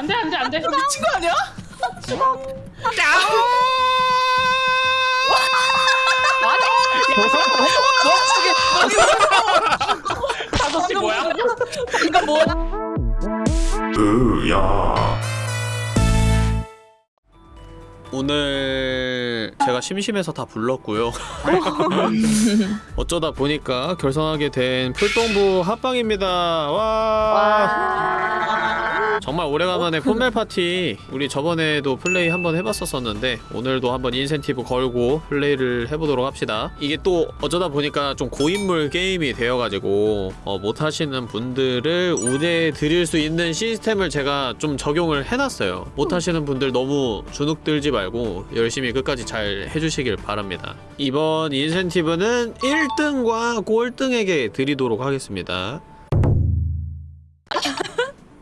안돼 안돼 안돼. 미친 거 아니야? 다섯 시 뭐야? 이거 뭐? 오늘 제가 심심해서 다 불렀고요. 어쩌다 보니까 결성하게 된 풀동부 합방입니다. 와. 정말 오래간만에 폰멜 파티 우리 저번에도 플레이 한번 해봤었었는데 오늘도 한번 인센티브 걸고 플레이를 해보도록 합시다. 이게 또 어쩌다 보니까 좀 고인물 게임이 되어가지고 어, 못하시는 분들을 우대해 드릴 수 있는 시스템을 제가 좀 적용을 해놨어요. 못하시는 분들 너무 주눅 들지 말고 열심히 끝까지 잘 해주시길 바랍니다. 이번 인센티브는 1등과 꼴등에게 드리도록 하겠습니다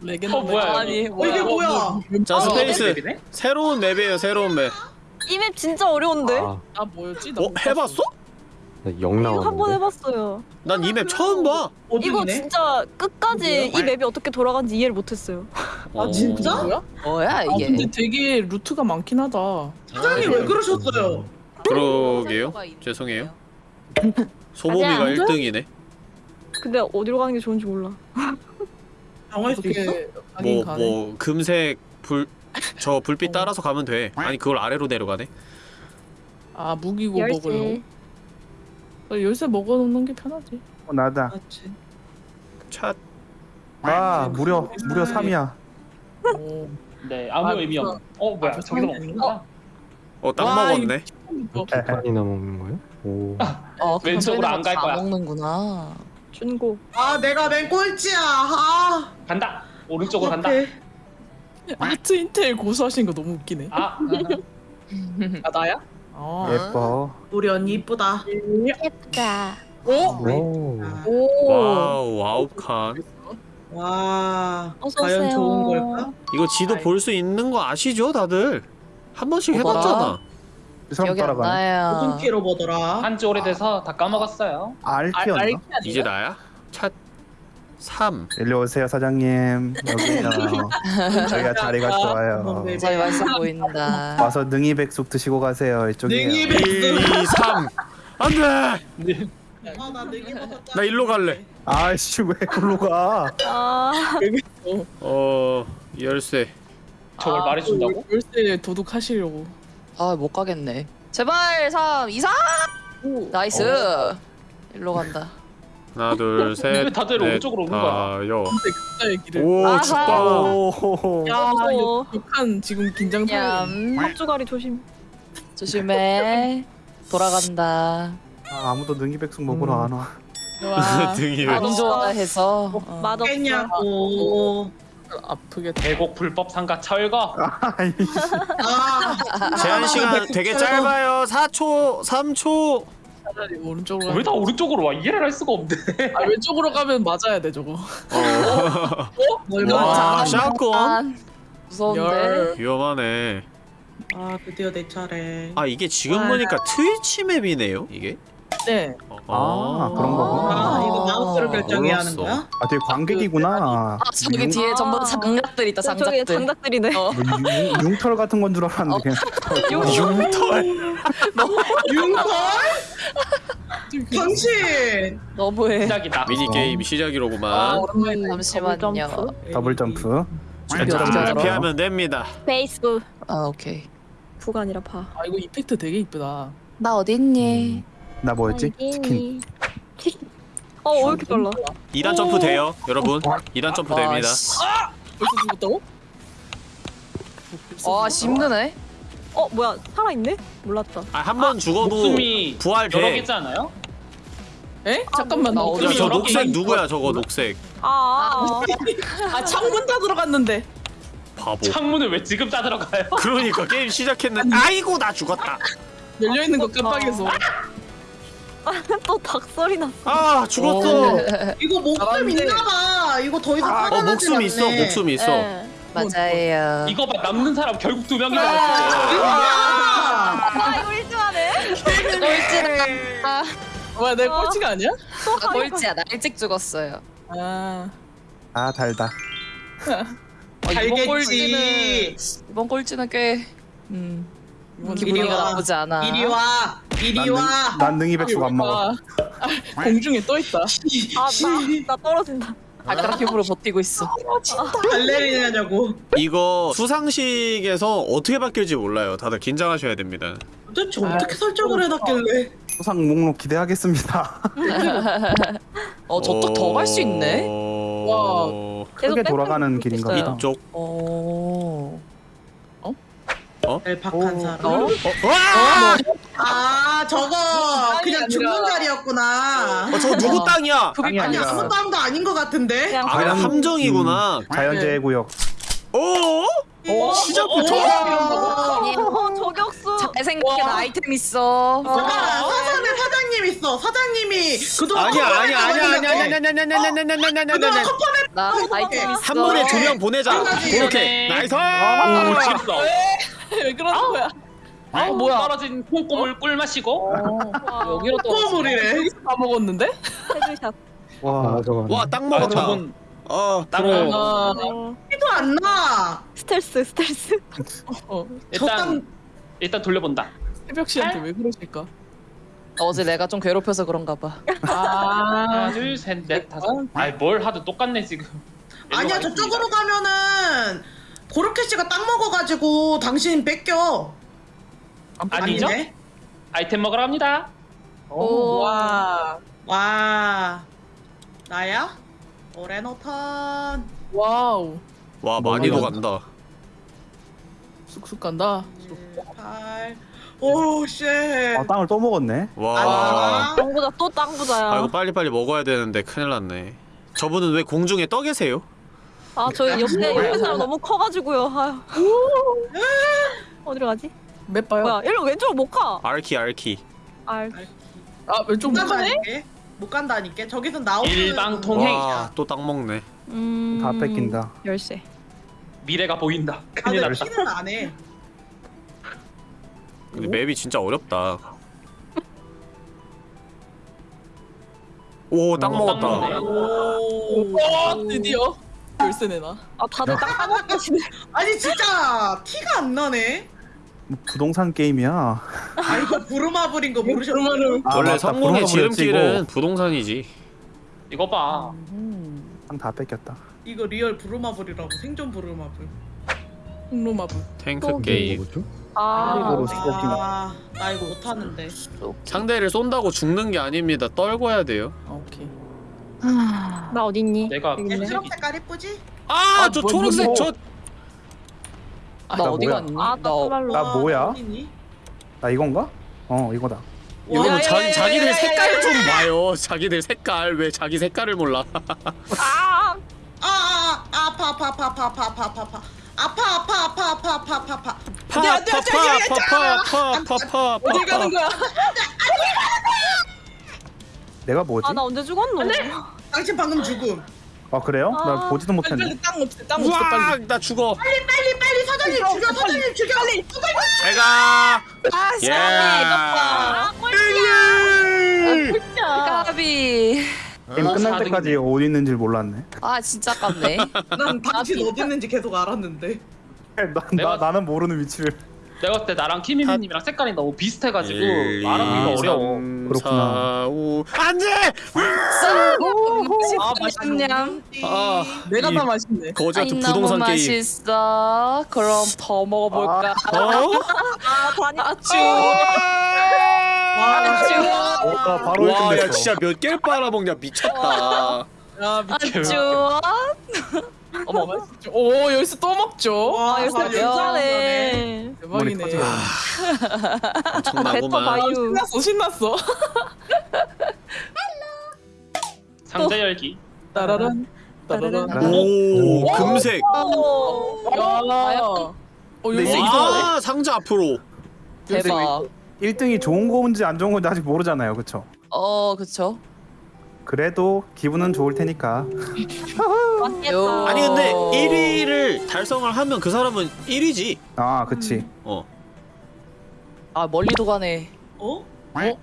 레게나 어, 뭐야, 아니 이거. 이게 뭐야? 자 space 맵이네? 새로운 맵이에요 새로운 맵 이 맵 진짜 어려운데? 아, 아 뭐였지? 나 어? 못 해봤어? 영 이거 한 번 나왔는데. 해봤어요. 난 이 맵 처음 봐. 이거 진짜 끝까지 이 맵이 어떻게 돌아가는지 이해를 못했어요. 어. 진짜? 뭐야? 뭐야 아 이게? 근데 되게 루트가 많긴 하다. 사장님 왜 그러셨어요? 그러게요. 죄송해요. 소범이가 아니야. 1등이네. 근데 어디로 가는 게 좋은지 몰라. 당할 수 있어? 뭐 가네. 뭐 금색 불 저 불빛 따라서 가면 돼. 아니 그걸 아래로 내려가네. 아 무기고 열쇠. 먹으려고. 어, 열쇠 먹어놓는 게 편하지. 어, 나다. 맞지. 차 아 무려 무려 3이야. 오. 네 아무 아, 의미 없. 어 뭐야 아, 저기서 아닌가? 먹는구나. 어, 딱 와, 먹었네. 어, 판이나 먹는 거예요? 오. 어, 그럼 왼쪽으로 안갈 다 거야. 먹는구나. 준고. 아 내가 맨 꼴찌야. 아. 간다. 오른쪽으로 간다. 아트 인텔 고수하신 거 너무 웃기네. 아 아 나야? 아. 예뻐. 우리 언니 이쁘다. 예쁘다. 오. 오. 아, 오. 와우 와우 칸. 와. 어서 과연 오세요. 좋은 걸까? 이거 지도 볼 수 있는 거 아시죠, 다들? 한 번씩? 해봤잖아. 기억이 안 따라가네. 무슨. 키로 보더라? 한지 오래돼서 다 까먹었어요. 알 알티였나? 알키 아니야? 이제 나야? 차 3. 일리 오세요 사장님. 여기요. 저희가 자리가 좋아요. 네. 저희 맛있어 보인다. 와서 능이 백숙 드시고 가세요. 이쪽이에요. 능이 1, 백숙. 2, 3. 안 돼! 아 나 능이 먹었다. 나 일로 갈래. 아이씨 왜 글로 가? 아. 어, 열쇠. 저걸 아, 말해준다고? 그 열쇠 도둑하시려고. 아 못 가겠네. 제발 3, 2, 3. 나이스. 일로 간다. 하나, 둘, 셋. 왜 다들 넷, 오른쪽으로 오는 거야? 길을. 오, 아하. 춥다. 오. 야, 어. 욕- 욕한 지금 긴장. 얌. 앞주가리 조심. 조심해. 돌아간다. 아, 아무도 능이백숙 먹으러 안 와. 와, 등이 안 좋아해서. 어. 맛없어. 깼냐고. 아프게. 대곡 불법 상가 철거. 아. 제한 시간 되게 짧아요. 4초, 3초. 차라리 오른쪽으로. 왜 다 오른쪽으로 와? 이해를 할 수가 없네. 아 왼쪽으로 가면 맞아야 돼 저거. 어. 얼마나 와? 샷건. 아, 무서운데. 열. 위험하네. 아 드디어 내 차례. 아, 이게 지금 보니까 트위치 map이네요, 이게? 네. 아, 그런 거구나. 아 이거 마우스로 아, 결정해야 하는 몰랐어. 거야? 아 되게 관객이구나. 아 저기 융- 뒤에 전부 다 장작들 있다 저기 장작들. 장작들이네. 어. 뭐 융- 융털 같은 건 줄 알았는데 그냥 융털. 융털? 당신. 너무해. 시작이다. 미니 게임 시작이로구만. 아 오랜만에. 잠시만요. 더블 점프. 잘 하더라? 피하면 됩니다. 페이스북. 아 오케이. 부가 아니라 파. 아 이거 이펙트 되게 이쁘다. 나 어디 있니? 나 뭐였지? 치킨. 치킨. 어, 왜 이렇게 빨라? 2단 점프 돼요, 여러분. 2단 점프 됩니다. 아, 씨. 벌써 죽었다고? 와 씨, 힘드네. 어, 뭐야? 살아있네? 몰랐다. 아, 한 번 죽어도 목숨이 부활 여러 돼. 개지 않아요? 에? 잠깐만 나 아, 어디? 야, 저 여러 녹색 개 누구야, 저거 녹색. 아, 아 창문 다 들어갔는데. 바보. 창문을 왜 지금 따 들어가요? 그러니까 게임 시작했는데 아이고 나 죽었다. 열려 있는 거 깜빡해서. 아, 또 닭소리 났어. 아 죽었어. 이거 목숨. 있나봐. 이거 더 이상 어 살아나지 목숨 있어, 않네. 목숨 있어. 예. 맞아요. 이거 봐 남는 사람 결국 두 명이잖아. 아, 아, 이거? 꼴찌를. 아, 뭐야 내 어. 꼴찌가 아니야? 나 꼴찌야. 나 일찍 죽었어요. 아. 아 달다. 아, 이번 알겠지. 꼴찌는 이번 꼴찌는 꽤 음, 기분이가 와. 나쁘지 않아. 이리 와. 이리 와. 난 능이 백숙 안 먹어. 아, 공중에 떠 있다. 아 나 나 떨어진다. 발가락 힘으로 버티고 있어. 발레리나냐고. 이거 수상식에서 어떻게 바뀔지 몰라요. 다들 긴장하셔야 됩니다. 도대체 어떻게 설정을 해놨길래? 수상 목록 기대하겠습니다. 어 저쪽 더갈 수 있네. 어... 계속 크게 돌아가는 길인가. 보다. 이쪽. 어. 엘팍한 사람. 어? 와! 아 저거 그냥 죽는 자리였구나. 어, 저 누구 땅이야? 땅이 아니 아니라 아무 땅도 아닌 것 같은데. 아, 그냥 함정이구나. 자연재해 구역. 오? 시작부터? 어, 저격수. 잘 생각해 나 아이템 있어. 사장님 사장님 있어. 사장님이 그동안 아니야 아니야 아니야 아니야 아니야 아니야 아니야 아니야 아니야 아니야 아니야 아니야 나 아이템 있어. 한 번에 두 명 보내자. 그렇게 nice. 오 지렸어. 왜 그러는 거야? 아 뭐야. 떨어진 콩고물 꿀 마시고 여기로 또 콩고물이래. 여기서 다 먹었는데? headshot. 와, 저거. 와땅아 먹었다. 저건 어 땅을 아, 티도 안 나. 스텔스 스텔스. 어, 저 일단 땅 일단 돌려본다. 새벽 씨한테 왜 그러실까? 어제 내가 좀 괴롭혀서 그런가 봐. 아, 하나 둘셋 넷 다섯. 아이 뭘 하도 똑같네 지금. 아니야 저쪽으로 가면은 고르케 씨가 땅 먹어가지고 당신 뺏겨. 아니죠? 아니네. 아이템 먹으러 갑니다. 오, 와, 와 나야? 俺のターン. Wow, 와 많이도 간다. 쑥쑥 간다. 8 oh, shit. 아, 땅을 또 먹었네. 와. 아, 땅 부자 또땅 부자야. 아 이거 빨리 빨리 먹어야 되는데 큰일 났네. 저분은 왜 공중에 떠 계세요? 아 저희 옆에 옆에 사람 너무 커가지고요. 아유. 어디로 가지? 몇 봐요? 뭐야? 일로 왼쪽으로 못 가. 알키 알키. 알. 아, 왼쪽 못못 가네? 간다니까. 못 간다니까. 저기서 나오는 일방 통행. 와또 땅 먹네. 음. 다 뺏긴다. 열쇠. 미래가 보인다. 큰일 다들 났다. 피는 안 해. 근데 맵이 진짜 어렵다. 오땅 어, 먹었다. 오. 와, 드디어 열쇠 내놔. 아 다들 땅 까먹으시네. 아니 진짜 티가 안 나네. 뭐 부동산 게임이야. 아 이거 부르마블인 거? 그러면은 아, 원래 맞다. 부르마블이었지, 지름길은. 부동산이지. 이거 봐. 땅다 뺏겼다. 이거 real 부르마블이라고 생존 부르마블. 홈로마블. 탱크 게임. 아. 그리고 수고기. 아, 나 이거 못하는데. 상대를 쏜다고 죽는 게 아닙니다. 떨궈야 돼요. 아, 오케이. 나 어딨니? 내가 여기 있네. 초록 색깔 이쁘지? 아 저 뭐, 초록색 뭐, 저나나 어디 뭐야? 갔니? 아, 나 어- 따발로. 나 뭐야? 어디니? 나 이건가? 어, 이거다. 야, 자, 야, 야, 자기들 야, 야, 색깔 야, 좀 봐요. 자기들 색깔 왜 자기 색깔을 몰라? 아. 아, 아, 아, 아파, 아파, 아파, 아파, 아파, 아파, 아파, 아파. 아파, 아파, 아파, 아파, 아파, 아파, 아파. 파 파 파 파 파 파 파파 어딜 가는 거야? 내가 뭐지? 아 나 언제 죽었노? 당신 방금 죽음. 아, 그래요? 나 아. 보지도 빨리 못했네. 빨리 땅 없애, 땅 없애 빨리. 우와 나 죽어. 빨리, 빨리, 빨리 사장님 죽여, 사장님 죽여. 사장님. 잘가. 아, 예. 아 꼴찌야. 꼴찌야. 까비. 게임 끝날 사등이네. 때까지 어디 있는지 몰랐네. 아 진짜 깝네. 난 당신 어디 있는지 계속 알았는데. 나, 내가- 나, 나는 모르는 위치를. 내가 그때 나랑 키미미님이랑 색깔이 너무 비슷해가지고 1, 말하기가 2, 어려워. 3, 그렇구나. 4, 5. 안 돼! 아 맛있냐? 아, 내가 이다 맛있네. 거지 같은 부동산 게임. 맛있어. 그럼 더 먹어볼까? 어? 아 다니. 아쭈. 와, 어, 나 바로 와, 야 1등 진짜 몇 개를 빨아먹냐 미쳤다. 아. 아쭈. 어머, 맛있죠. 오, 열쇠 또 먹죠. 와, 아 열쇠 아, 괜찮네. 대박이네. 엄청나구만. 바이유. 신났어, 신났어. 상자 열기. 따라란. 따라란. 오, 금색. 야. 어, 열쇠 네. 이상하네. 아, 상자 앞으로. 대박. 1등이 좋은 건지 안 좋은 건지 아직 모르잖아요. 그쵸? 어 그쵸. 그래도 기분은 좋을 테니까. 아니 근데 어. 1위를 달성을 하면 그 사람은 1위지. 아, 그치. 어. 아 멀리도 가네. 어? 어? 야,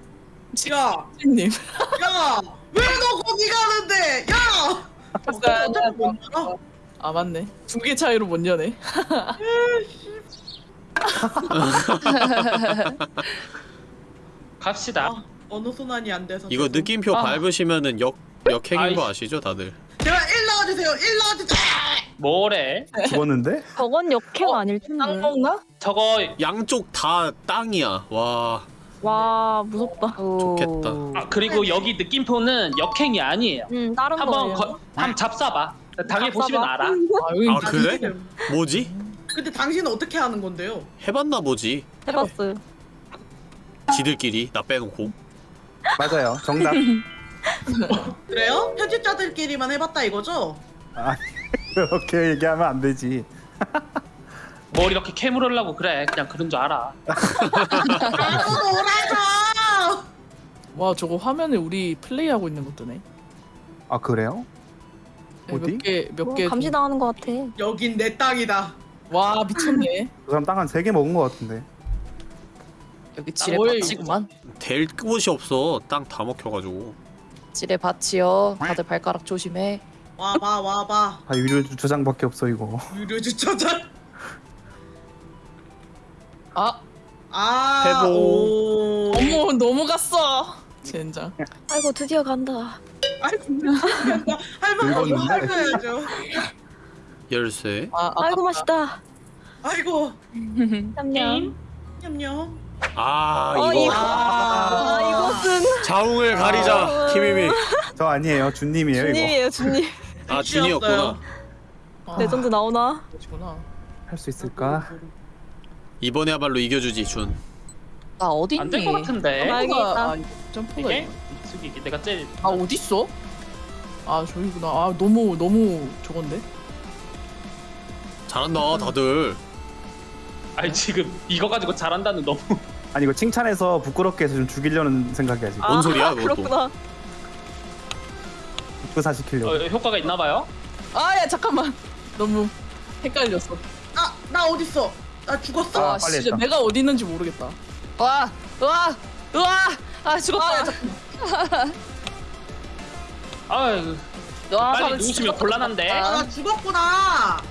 님. 야, 왜 너 거기 가는데? 야! 됐어요. 어떻게 못 가? 아 맞네. 두 개 차이로 못 여네. 갑시다. 아, 어느 순환이 안 돼서. 이거 죄송. 느낌표 아. 밟으시면은 역 역행인 거 아이씨. 아시죠 다들? 제발 1 넣어주세요. 1 넣어주세요. 뭐래? 죽었는데? 저건 역행 어? 아닐 땅 텐데. 먹나? 저거 양쪽 다 땅이야. 와 와 무섭다. 좋겠다. 아 그리고 여기 느낌표는 역행이 아니에요. 음 다른 한번 거예요. 거, 한번 잡사봐. 당연히 잡사봐. 보시면 알아. 아아 그래? 뭐지? 근데 당신은 어떻게 하는 건데요? 해봤나 보지. 해봤어요. 지들끼리 나 빼놓고. 맞아요. 정답. 그래요? 편집자들끼리만 해봤다 이거죠? 그렇게 얘기하면 안 되지. 뭘 이렇게 캐물으려고 그래. 그냥 그런 줄 알아. 나도 놀아줘. 와 저거 화면에 우리 플레이하고 있는 거 뜨네. 아 그래요? 어디? 몇개몇 뭐 개. 감시 당하는 것 같아. 여긴 내 땅이다. 와 미쳤네. 그 사람 땅 한 세 개 먹은 것 같은데. 여기 지뢰 어이. 밭이구만. 될 곳이 없어. 땅 다 먹혀가지고. 지뢰 밭이요. 다들 발가락 조심해. 와봐 와봐. 아 유료 주차장밖에 없어 이거. 유료 주차장. 아 아. 오. 어머 넘어갔어. 젠장. 아이고 드디어 간다. 아이고. 할머니 이거 늙었는데? 할거야죠. 열쇠. 아 아이고. 맛있다. 아이고. 냠냠. 냠냠. 아 어, 이거 이거. 아 이것은 자웅을 가리자. 김희미. 저 아니에요. 준님이에요 이거. 주님이에요 주님. 아 준이었구나. 아, 레전드 나오나? 그렇구나. 할 수 있을까? 이번에야말로 이겨주지 준. 나 어디 안될 있니? 것 같은데. 아, 있다. 아, 점프가 이게. 숙이기 내가 제일 아 어디 있어? 아 저기구나. 아 너무 너무 저건데. 잘한다 다들. 아니 지금 이거 가지고 잘한다는 너무 아니 이거 칭찬해서 부끄럽게 해서 좀 죽이려는 생각이야 지금. 뭔 소리야, 그것도. 아, 그렇구나. 부사 시키려고. 어, 효과가 있나 봐요. 아 야 잠깐만. 너무 헷갈렸어. 아, 나 어딨어? 나 죽었어. 아, 아, 빨리 진짜 했다. 내가 어디 있는지 모르겠다. 와, 와, 와. 아 죽었다. 아, 잠깐만. 아유 와, 빨리 사람 누우시면 진짜 곤란한데. 아, 나 죽었구나.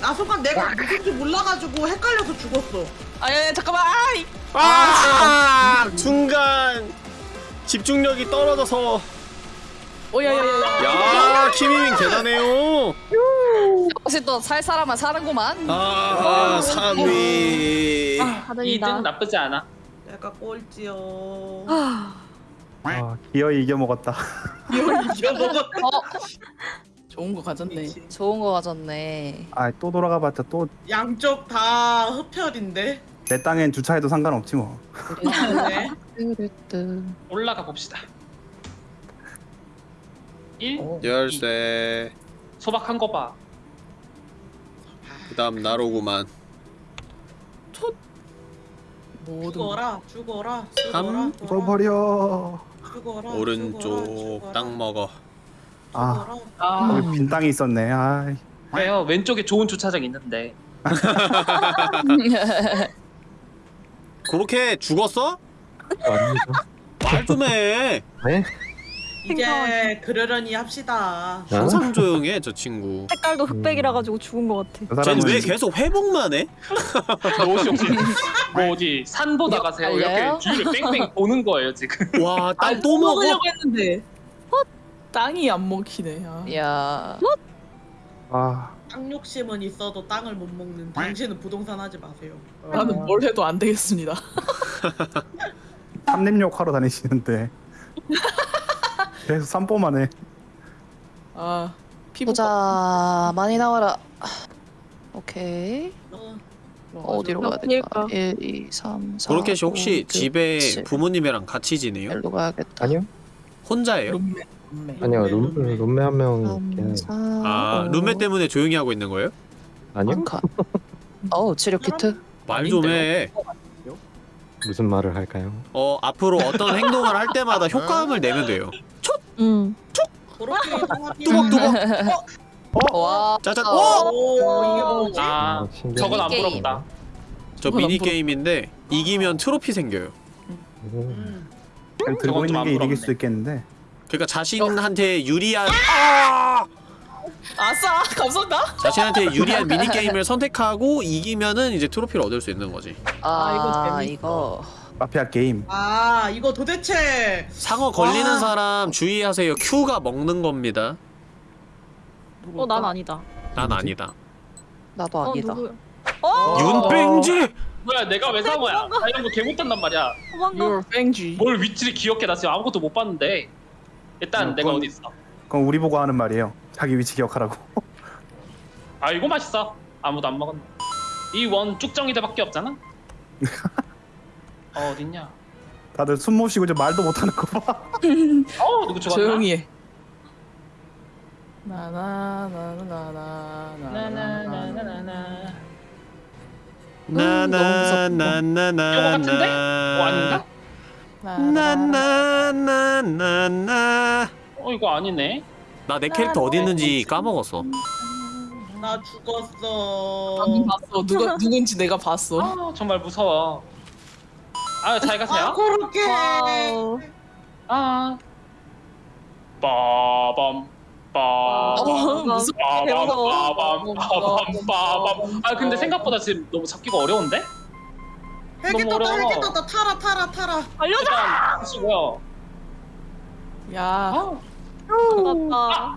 나 순간 내가 누군지 몰라가지고 헷갈려서 죽었어. 아야 잠깐만. 아이. 아 순간 집중력이 떨어져서. 오야야야. 야 김희민 대단해요. 혹시 또 살 사람만 사는구만. 아 3위. 하늘이다. 2등 나쁘지 않아. 내가 꼴찌요. 아, 기어이 이겨 먹었다. 이거 먹었. 어, 좋은 거 가졌네. 좋은 거 가졌네. 아 또 돌아가봤자 또 내 양쪽 다 흡혈인데. 땅엔 주차해도 상관없지 뭐. 네. 뚜루뚜. 올라가 봅시다. 1 어. 열쇠. 소박한 거 봐. 그다음 나로구만. 거. 죽어라, 죽어라, 죽어라, 삼. 죽어라, 죽어버려. 죽어라, 오른쪽 죽어라, 땅 먹어. 아. 아. 여기 빈 땅이 있었네. 아 왜요? 왼쪽에 좋은 주차장 있는데. 그렇게 죽었어? 아니죠. 말 좀 해. 네? 이제 그러려니 합시다. 항상 조용해 저 친구. 색깔도 흑백이라 가지고 죽은 것 같아. 저 쟤는 왜 계속 회복만 해? 옷이 혹시 뭐 어디 산 보다 가세요? 이렇게 주위를 뺑뺑 보는 거예요 지금. 와, 아, 땅또 먹어? 먹으려고 했는데. 어? 땅이 안 먹히네. 아. 야, 아 땅 욕심은 있어도 땅을 못 먹는 당신은 부동산 하지 마세요. 나는 뭘 해도 안 되겠습니다. 삼림욕 하러 다니시는데 계속 산보만 해. 아 피부 보자. 많이 나와라. 오케이. 어, 어디로 가야? 될까? 1, 2, 3, 4. 그렇게 혹시 5, 6, 집에 7. 부모님이랑 같이 지내요? 일로 가야겠다. 아니요. 혼자예요? 룸메. 룸메. 아니요. 룸 룸메. 룸메 한 명. 3, 있긴 4, 아, 룸메 때문에 조용히 하고 있는 거예요? 아니요. 카 어우, 치료 키트. 말 좀 해. 무슨 말을 할까요? 어, 앞으로 어떤 행동을 할 때마다 효과음을 내면 돼요. 음. 그렇게 이동합니다. 뚜벅뚜벅. 와. 짜잔. 어. 어? 오, 이게 뭐지? 아 신기하네. 저건 안. 부럽다. 저 미니 게임인데 이기면 트로피 생겨요. 오. 음. 그냥 저건 들고 좀 있는 안게 이길 부럽네. 수도 있겠는데. 그러니까 자신한테 유리한 아! 아싸 감사합니다. 자신한테 유리한 미니 게임을 선택하고 이기면은 이제 트로피를 얻을 수 있는 거지. 아, 이거 재밌다. 이거 마피아 게임. 아 이거 도대체 상어 걸리는 와. 사람 주의하세요. Q가 먹는 겁니다. 어 난 아니다. 난 아니다. 나도 어 아니다. 누구야? 어 윤뱅지. 뭐야 내가 왜 상어야 나 이런 거 개 못한단 말이야 도망가. 뭘 위치를 기억해 나 지금 아무것도 못 봤는데 일단 어, 내가 그건- 어디 있어 그건 우리 보고 하는 말이에요. 자기 위치 기억하라고. 아 이거 맛있어 아무도 안 먹었네 이 원 쭉정이들밖에 없잖아 어 어딨냐 다들 숨 못 쉬고 좀 말도 못 하는 거 봐. 어 누구 죽었나 조용히 해. 나나나나나나나. 나나나나나나 나나나나나. 이거 같은데? 어 아닌가? 나나나나나. 어 이거 아니네 나 내 캐릭터 어디 있는지 까먹었어. 나 죽었어. 방금 봤어. 누가 누군지 내가 봤어. 아 정말 무서워 아잘아 가세요 그렇게. 와우. 아 빠밤 어, 빠밤. 빠밤 빠밤 빠밤 아 근데 생각보다 지금 너무 잡기가 어려운데? 헬기 너무 떴다 어려워. 헬기 떴다 타라 타라 타라. 알려줘. 일단 하시고요 야. 아, 끝났다.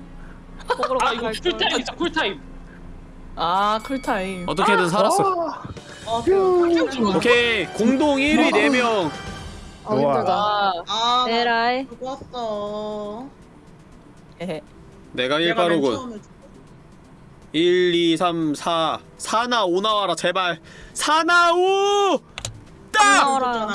먹으러 아갈 이거 걸. 쿨타임 진짜 쿨타임 아 쿨타임. 어떻게든 살았어. 어, 그, 오케이 공동 1위 4명. 아, 좋아. 힘들다. 아. 아, 나 에라이. 죽었어. 에헤. 내가 내가 맨 1빠르군. 처음에 죽었어. 1, 2, 3, 4. 4나 5 나와라 제발. 4나 5! 딱! 나와라.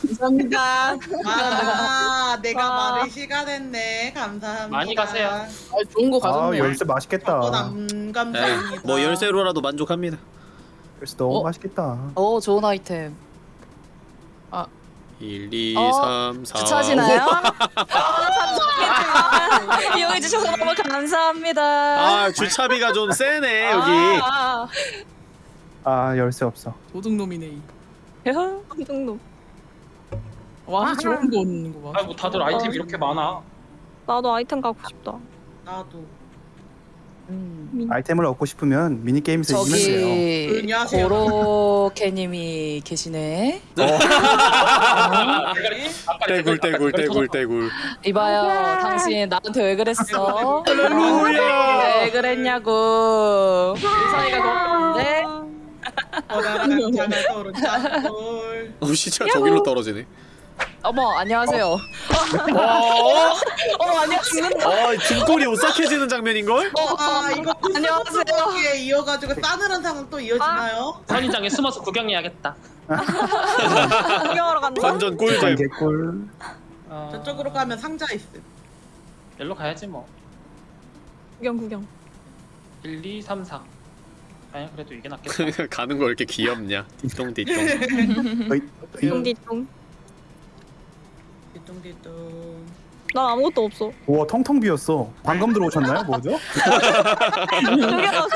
감사합니다. 아, 내가 와. 말을 시간했네. 감사합니다. 많이 가세요. 아 좋은 거아 가졌네요. 열쇠 맛있겠다. 어, 남 네, 감사합니다. 뭐 열쇠로라도 만족합니다. 열쇠 너무 어? 맛있겠다. 오, 좋은 아이템. 1, 2, 어, 3, 4. 주차하시나요? 감사합니다. 이용해 주셔서 너무 감사합니다. 아, 주차비가 좀 세네, 여기. 아, 아 열쇠 없어. 도둑놈이네. 이. 이 정도. 와 좋은 거 얻는 거 봐. 아뭐 다들 아이템 이렇게 많아 나도 아이템 갖고 싶다. 나도. 음. 아이템을 얻고 싶으면 미니 게임에서 이기면 돼요. 고로케님이 계시네. 떼굴, 떼굴, 떼굴, 떼굴. 이봐요, 당신 나한테 왜 그랬어? 왜 그랬냐고. 사이가 그렇게 거다란 장을 떠오른 짱돌. 어, 시체가 저기로 떨어지네. 어머, 안녕하세요. 어? 어머, 안녕, 죽는다. 어, 등골이 오싹해지는 장면인걸? 아, 이거 안녕하세요. 코스모스에 이어가지고 싸늘한 상황 또 이어지나요? 선인장에 숨어서 구경해야겠다 구경하러 간다. 완전 꿀잼. 개꿀. 어... 저쪽으로 가면 상자 있음. 일로 가야지 뭐 구경 구경. 1, 2, 3, 4 아니 그래도 이게 낫겠다 가는 거 이렇게 귀엽냐? 띠똥띠똥. 똥디똥. 뒤뚱뒤뚱. 난 아무것도 없어. 우와 텅텅 비었어. 방금 들어오셨나요? 뭐죠? 저기요.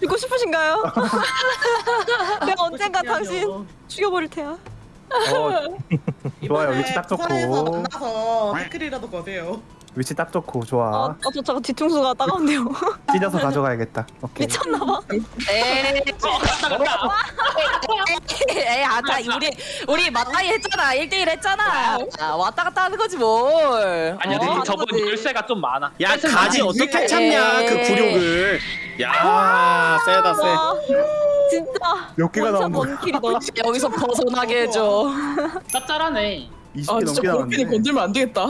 듣고 싶으신가요? 내가 언젠가 당신 어, 죽여버릴 테야. 어, 좋아요. 위치 딱 좋고. 부산에서 만나서 태클이라도 거세요. 위치 딱 좋고 아, 좋아. 아, 저 잠깐 뒤통수가 따가운데요. 찢어서 가져가야겠다. 오케이. 미쳤나봐. 에이, 어 갔다 갔다 에이, 아까 우리, 우리 맞다이 했잖아. 1대1 했잖아. 아, 왔다 갔다 하는 거지, 뭘. 아니야 어, 근데 거지. 열쇠가 좀 많아 야, 가지. 어떻게 참냐, 그 굴욕을. 야, 세다, 세. 와, 진짜. 몇 개가 나온 거야? 여기서 벗어나게 해줘. 짭짤하네 20개 아 진짜 넘게 그렇게는 나왔네. 건들면 안 되겠다.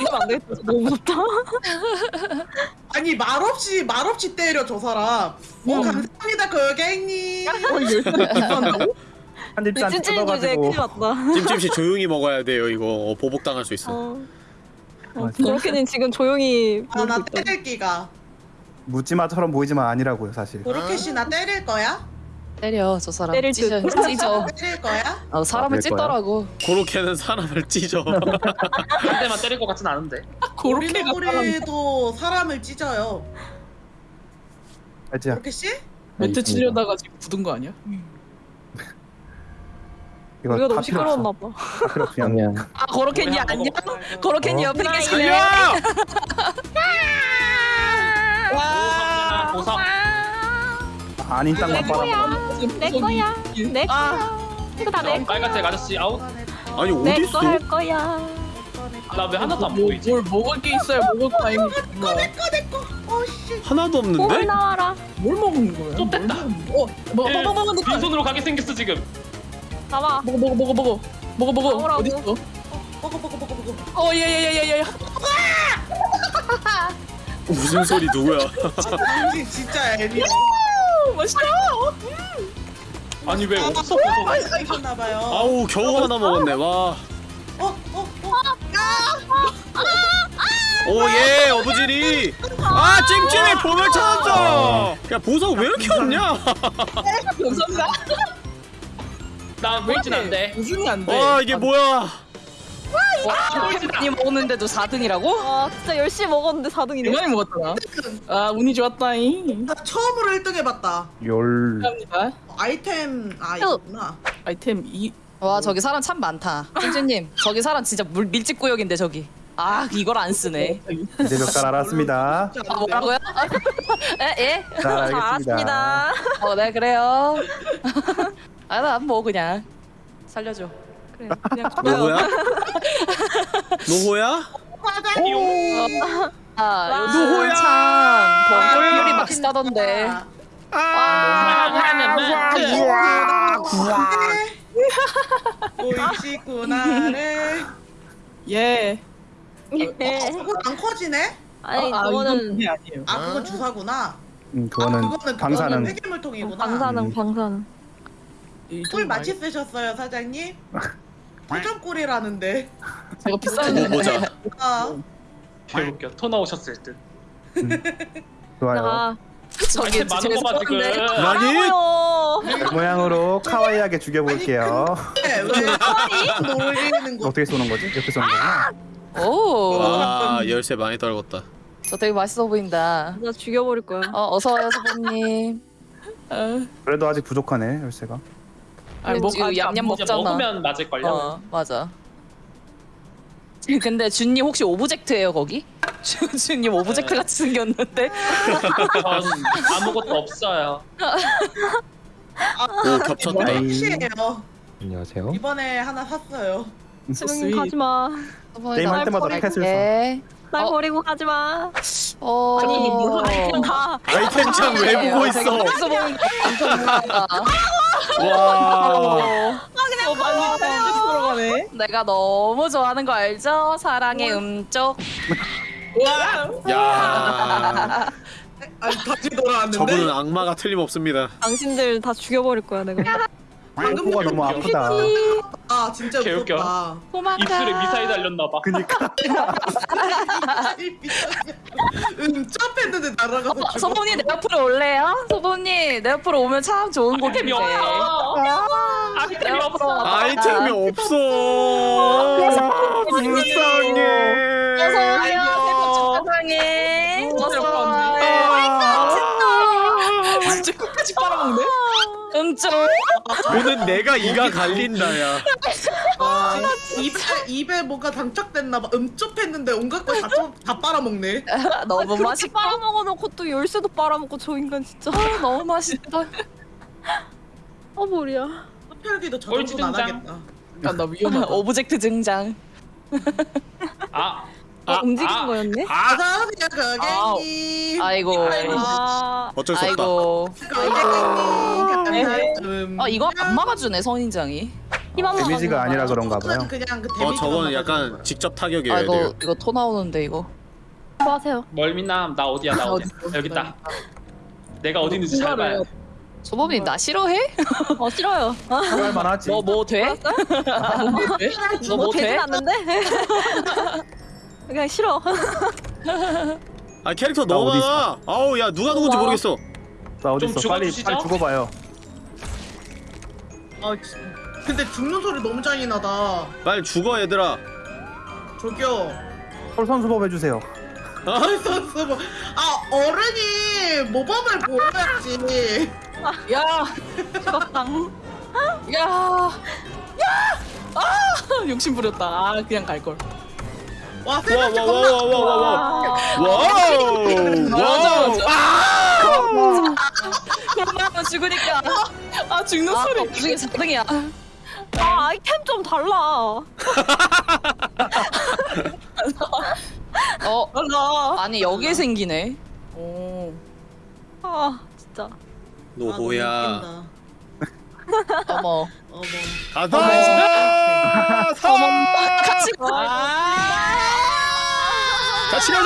이거 안 되겠다. 너무 무섭다. 아니 말없이 말없이 때려 저 사람. 오 감사합니다 고객님. 어 열쇠 비싼다고? 한 입잔 찐찐 주제 뜯어가지고 났다. 찜찜씨 조용히 먹어야 돼요, 이거. 어, 보복당할 수 있어. 어. 어, 맞아. 그렇게는 지금 조용히 아 나 놀고 있다. 때릴 기가. 묻지마처럼 보이지만 아니라고요 사실. 고로케 씨나 때릴 거야? 때려, 저 사람. 때릴 찢어, 듯. 찢어. 때릴 거야? 어, 사람을 아, 거야? 찢더라고. 그렇게는 사람을 찢어. 한 대만 때릴 것 같진 않은데 사람 우리도 사람을 찢어요. 알지? 고로케 씨? 멘트 치려다가 지금 굳은 거 아니야? 이거 우리가 다 너무 필요 없어. 시끄러웠나 봐. 다 필요 없어. 그냥 아, 고로케니 뭐야, 안녕? 먹어. 고로케니 어? 옆에 계시네. 살려! 오삼이나 오삼. 아닌 땅만 빨아. 내 거야. 내 거야. 이거 다 내 거야. 빨간색 아저씨 아웃. 아니 내 어디 있어? 거야. 나 왜 하나도 안 뭐, 보이지? 뭘 먹을 게 있어야 먹을 거 아닙니까? 어씨 하나도 뭘 없는데? 나와라. 뭘 먹는 거야? 또 뺐다. 어, 먹어 예, 먹어 먹어 먹어 빈손으로 가게 생겼어 지금. 나와. 먹어 먹어 먹어 먹어 먹어 먹어 나오라고. 어디 있어? 먹어 먹어 먹어 먹어 어 예예예예예 무슨 소리 누구야? 진짜 애리 맛있다. 아니 왜 없어 보소? 하셨나봐요 아우 겨우 하나 먹었네. 와. 어? 어? 어? 오예 어부지리. 아 찜찜이 보물 찾았어. 야 보석 왜 이렇게 없냐? 감사합니다. 나 보이진 않대. 우준이 안 돼. 와 이게 뭐야? 많이 먹었는데도 4등이라고? 와 진짜 열심히 먹었는데 4등이네. 많이 먹었잖아. 아 운이 좋았다잉. 나 처음으로 1등 해봤다 열. 감사합니다. 아이템 아 이거구나 아이템 이와 저기 사람 참 많다. 찐찐님 저기 사람 진짜 물 밀집 구역인데 저기. 아 이걸 안 쓰네. 이제 몇 달 알았습니다. 아. 뭐라고요? 에 예? 잘 알겠습니다. 알았습니다. 어네 그래요. 아나뭐 그냥 살려줘. 그래 그냥 노호야? 노호야? 아 누구야? 참 번거리율이 막 싸던데. 보이시구나래 예. 예. 그거 안 커지네? 아니 아, 그거는 그게 아니에요. 아 그건 주사구나 음, 아, 그거는 그거는 방사능. 그거는 폐기물통이구나 방사능 음. 방사능. 이꿀좀 마치 쓰셨어요 사장님? 토점꿀이라는데 제가 비싼 뭐 보자. 아 개웃겨. 토 나오셨을 듯. 좋아요. 나 저기 많은 거봐 지금. 아니? 뭐요? 그 모양으로 카와이하게 죽여볼게요. 왜? 왜 놀리는 거 어떻게 쏘는 거지? 이렇게 쏘는 거구나. 오. 와 열쇠 많이 떨궜다. 저 되게 맛있어 보인다. 나 죽여버릴 거야. 어 어서 와요 소보님. 아, 그래도 아직 부족하네 열쇠가. 아니 뭐 지금 아직 안 얌얌 먹- 먹잖아. 먹으면 맞을걸요. 어 맞아. 근데 준님 혹시 object예요 거기? 준- 준님 object 같이 생겼는데? 전 아무것도 없어요. 오 겹쳤다. 네. 혹시예요 안녕하세요. 이번에 하나 샀어요 수명님 가지 마. 게임할 때마다 날 펫을 돼. 날 어. 버리고 가지 마. 어. 아니 뭘 아이템 다. 아이템 창 왜 보고 있어? 와. 어, 많이 들어가네. 내가 너무 좋아하는 거 알죠? 사랑의 음쪽. 와. 야. 아니 다시 돌아왔는데 저분은 악마가 틀림없습니다. 당신들 다 죽여버릴 거야 내가. 방금 코가 너무 아프다. 아 진짜 개 웃겨. 무섭다 고마워. 입술에 미사일 달렸나 봐. 그니까 음 점프했는데 날아가서 어, 죽어 소범님 내 옆으로 올래요? 소범님 내 옆으로 오면 참 좋은 아이템이 곳인데. 없어. 아이템이 내 없어. 옆으로 아이템이 없어. 불쌍해. 어서 와요. 새벽 축하상해. 어서 와요. 진짜 끝까지 빨아먹네. 음쪽. 오늘 내가 이가 갈린다야. 아, 입에 입에 뭔가 장착됐나봐 음쪽했는데 온갖 걸다 다 빨아먹네 너무 맛있고 빨아먹어놓고 또 열쇠도 빨아먹고 저 인간 진짜. 너무 맛있다. 어 머리야. 흡혈귀도 저 정도는 안. 하겠다 약간 나 위험하다. object 등장. 아, 어, 아, 움직이는 아. 거였네. 아, 어서오세요 고객님 아이고. 아 어쩔 수 없다. 아이고. 고객님 음, 어 이거 안 막아주네 선인장이. 번. 데미지가 아니라 그런가 봐요. 그냥 그어 데미지만 저건 약간. 직접 타격이어야 아 이거. 이거 토 나오는데 이거. 수고하세요. 멀미남 나 어디야 나 어디? 어디, 여기 있다. 내가 어디 있는지 잘 봐야 돼. 소범님 나 싫어해? 어 싫어요. 할 만하지. 너 뭐 돼? 너뭐 되진 돼? 않는데. 그냥 싫어. 아 캐릭터 나 너무 어디 많아. 아우 야 누가 누군지 우와. 모르겠어. 나 어디 좀 있어? 빨리 죽어주시죠. 빨리 죽어봐요. 아, 지- 근데 죽는 소리 너무 잔인하다 빨리 죽어 얘들아. 저기요 솔선수범 해주세요. 어? 선수 뭐- 아 어른이 모범을 보여야지 야, 죽었당. 야. 욕심 부렸다. 아 그냥 갈 걸. 와 세명째 겁나 와와와와와와 wow wow 그러면 죽으니까. 아 죽는 아, 소리. 나중에 4등이야. 아 아이템 좀 달라. 어, 달라. 아니 여기에 생기네. 오. 아 진짜. 노호야 어머. 어머 가자 사 같이 가. 같이 가자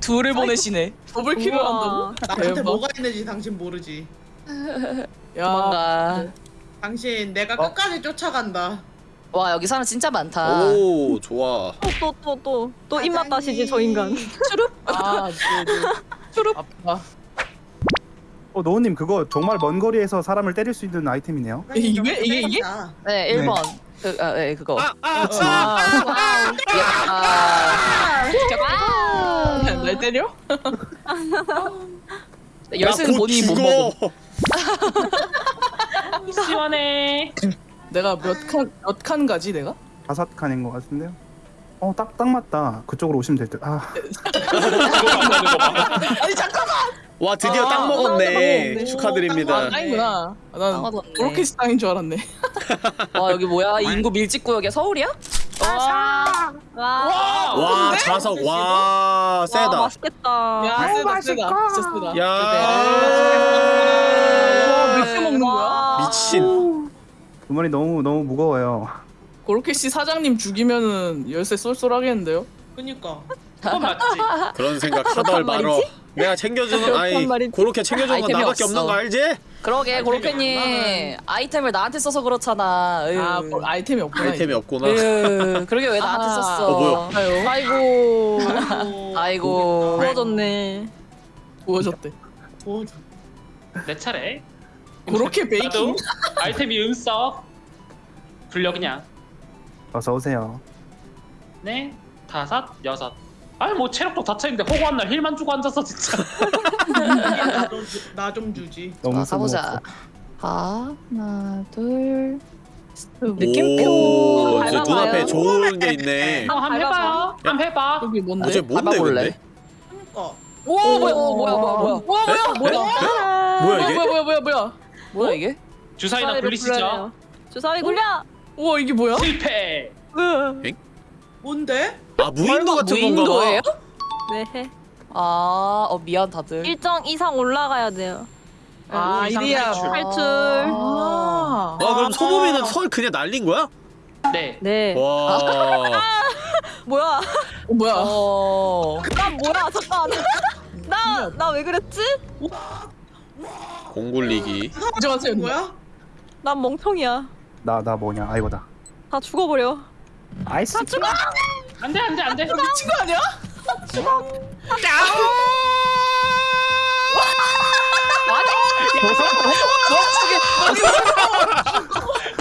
둘을 보내시네. 더블 킬을 한다고? 나한테 대박. 뭐가 있는지 당신 모르지 야. 도망가. 당신 내가 어? 끝까지 쫓아간다 와 여기 사람 진짜 많다. 오 좋아 또 또 또또 입맛 다시지 저 인간. 아, 네, 네. 아프다. 어 노우님 그거 정말 먼 거리에서 사람을 때릴 수 있는 아이템이네요. 이게 이게 이게? 네 1번. 그, 아, 네 그거. 아, 아, 야. 날 때려? 열쇠는 곧 본인이 못. 먹어. 시원해. 내가 몇 칸 몇 칸 가지 내가? 다섯 칸인 것 같은데요. 어 딱 딱 맞다. 그쪽으로 오시면 될 듯. 아 아니 잠깐만. 와 드디어 아, 땅 어, 먹었네 땅 축하드립니다 아, 땅이구나. 아, 난땅 얻었네. 그렇게 땅인 줄 알았네. 와 여기 뭐야? 인구 밀집 구역이야? 서울이야? 와. 와. 와 자석 와 와, 세다 맛있겠다. 야, 세다, 세다. 진짜 세다. 야 와, 몇개 먹는 거야? 와. 미친 주머니 너무 너무 무거워요. 고로케 씨 사장님 죽이면은 열쇠 쏠쏠하겠는데요? 그니까 그건 맞지. 그런 생각 하덜 말어 내가 챙겨주는 아이. 그렇게 챙겨주는 건 나밖에 없어. 없는 거 알지? 그러게 고로케님 아이템을 나한테 써서 그렇잖아. 으. 아, 뭐 아이템이 없구나. 아이템이. 없구나 으, 그러게 왜 나한테 아. 썼어? 어, 뭐야? 아이고. 아이고. 부어졌네. 뭐내 차례. 고로케 베이킹? 아이템이 음써. 불려 그냥. 어서 오세요. 네, 다섯, 여섯. 아니 뭐 체력도 다쳐있는데 허구한 날 힐만 주고 앉았어 진짜. 나 좀 주지 너무 자, 가보자. 쓸모없어. 하나, 둘. 오 느낌표 이제 밟아봐요. 눈앞에 좋은 게 있네 어, 한번 해봐요. 한번 해봐. 여기 뭔데? 어제 뭔데 밟아볼래? 근데? 그니까 오, 뭐야, 오, 뭐야, 뭐야, 뭐야. 와, 뭐야? 에? 뭐야? 뭐야 이게? 뭐야, 뭐야, 뭐야, 뭐야? 뭐야 이게? 주사위나 굴리시죠. 주사위 굴려. 우와, 이게 뭐야? 실패. 으. 뭔데? 아 무인도 같은 건가 무인도예요? 봐 네. 해. 아, 어 미안 다들. 일정 이상 올라가야 돼요. 아, 이상 이리야. 탈출. 탈출. 아. 아 그럼 소범이는 설 그냥 날린 거야? 네. 네. 와 뭐야? 어, 뭐야? 어. 난 뭐야? 잠깐. 나 나 왜 그랬지? 공굴리기 이제 왔어요. 뭐야? 난 멍청이야. 나 나 뭐냐? 아이고다. 다 죽어버려. 아이스. 다 죽어. 안돼 안돼 안돼. 미친 거 아니야?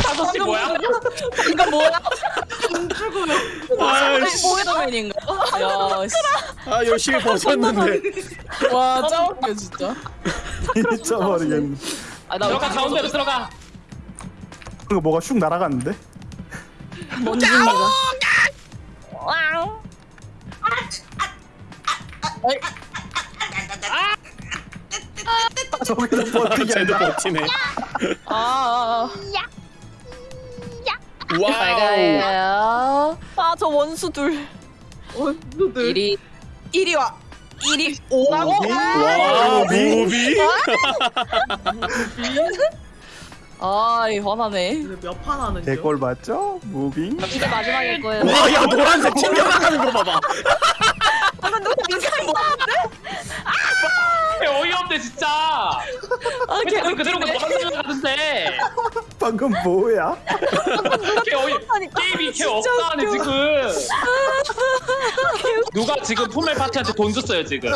다섯 시 뭐야? 이거 뭐야? 아이씨 스파이더맨인가? 야, 씨. 아 열심히 버텼는데 와, 짜웃겨 진짜. 잊어버리겠네. 아, 나 들어가 가운데로 들어가. 그거 뭐가 슉 날아갔는데? 먼지입니다. 저기서 버티기 쟤도 아니라. 버티네 아, wow 빨가요. 아 저 원수 둘. 원수들 이리 이리 와 이리 와 moving 아이 화나네. 몇판 하는 중? 개꼴 받죠? moving. 이게 마지막일 거예요. 와 야 노란색 튕겨나가는 거 봐봐 방금 누가 인사한 거개 어이없네 진짜. 아, 그 그대로 노란색 가는데. 방금 뭐야? 개 어이. 게임이 개 없다네 지금. 누가 지금 품멜 파티한테 돈 줬어요 지금.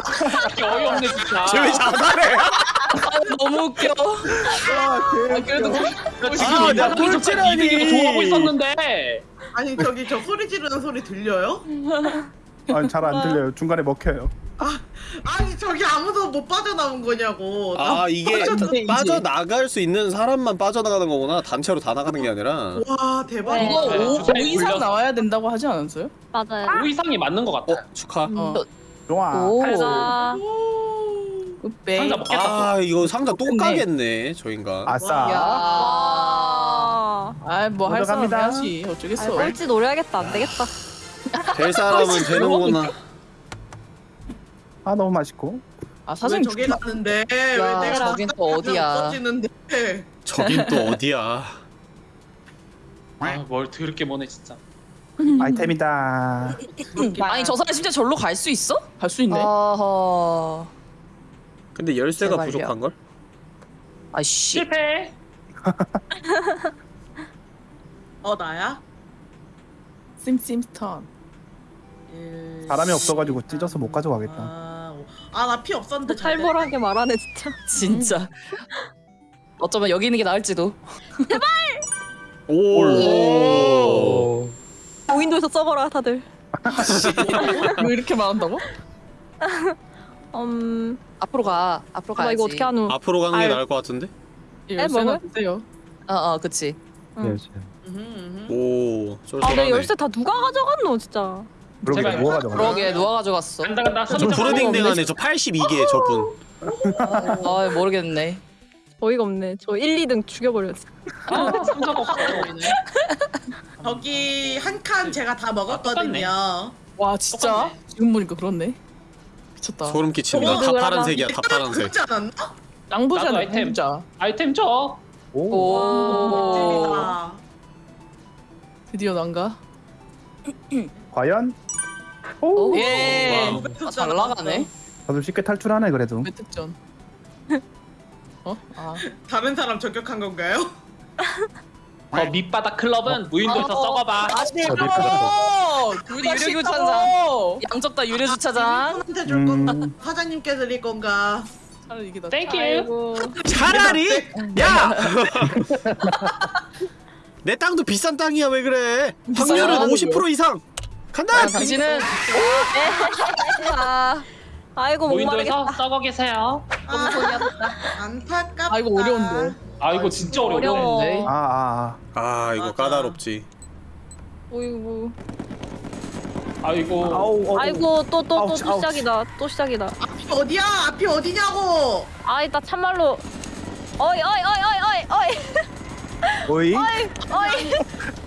개 어이없네 진짜. 쟤왜 자살해 너무 웃겨. 아, 개. 그래도 나 지금 아, 아, 내가 나 꼴찌라니. 이득이고 좋아하고 있었는데. 아니 저기 저 소리 지르는 소리 들려요? 아, 잘안 들려요. 중간에 먹혀요. 아, 아니 저기 아무도 못 빠져나온 거냐고. 아, 아 이게 빠져 나갈 수 있는 사람만 빠져나가는 거구나. 단체로 다 나가는 게 아니라. 와 대박. 네. 이거 네. 5, 5, 이상 나와야 된다고 하지 않았어요? 맞아요. 아! 5 이상이 맞는 것 같아. 어, 축하. 음. 음. 좋아. 음. 달자. 상자 먹겠다. 아 이거 상자 또 네. 까겠네 저인가. 아싸. 아뭐할 사람 해야지 어쩌겠어. 아, 꼴찌 노려야겠다 안 되겠다. 될 사람은 아, 되는구나. 뭐? 아 너무 맛있고. 아 사진 저기 죽... 갔는데 왜 내가 저긴 또 어디야? 아, 저긴 또 어디야? 아뭘 더럽게 머네 진짜. 아이템이다. 음, 아니 저 사람 진짜 절로 갈 수 있어? 갈 수 있네. 어허... 근데 열쇠가 제발요. 부족한 걸? 아씨. 실패. 어 나야? 심심스턴 사람이 없어가지고 찢어서 못 아, 가져가겠다 아 나 피 없었는데 잘 돼. 살벌하게 말하네 진짜. 진짜 어쩌면 여기 있는 게 나을지도 오. 무인도에서 써봐라 다들. 아, 왜 이렇게 말한다고? 음, 앞으로 가 앞으로 가야지 이거 어떻게 하노? 앞으로 가는 게 아유. 나을 것 같은데? 열쇠 먹어요? 어어 그치 응. 네, 네. 오 아, 내 열쇠 다 누가 가져갔노, 진짜. 그러게 누가 가져가? 그러게 누가 가져갔어? 간다 부르딩딩하네 저 82개 저분 아 모르겠네. 어이가 없네. 저 1, 2등 죽여버렸어. 성적 확 보이네 거기 한 칸 제가 다 먹었거든요. 아, 와 진짜 똑같네. 지금 보니까 그렇네. 미쳤다. 소름 끼칩니다 어, 다 파란색이야 다 파란색 그렇지 않았나? 낭보자 나도 아이템. 자. 아이템 줘 오. 오. 재밌다. 드디어 난가? 과연? 오! 예. 와, 아, 잘 나가네. 다들 쉽게 탈출하네 그래도. 매특전. 어? 아. 다른 사람 저격한 건가요? 어, 밑바닥 클럽은 무인도에서 어. 썩어봐. 다시 해봐! 유료주차장. 양적다 유료주차장. 한테 줄 건가? 음. 사장님께 드릴 건가? 차라리 이게 나 thank you. 차라리? 네. 야! 내 땅도 비싼 땅이야 왜 그래 확률은 50% 이상 간다! 아, 당신은 네. 아이고 못 모인도에서 썩어 계세요. 너무 돈이 없다 안타깝다. 아이고 어려운데. 아 이거 진짜 어려워. 어려워. 아, 아, 아 이거 맞아. 까다롭지 어이구 아 아. 이거 아우, 어우. 아이고 또 또 또 아우, 또 시작이다 또 시작이다 앞이 어디야? 앞이 어디냐고. 아이 나 참말로 어이 어이 어이 어이 어이 어이 어이? 어이, 어이,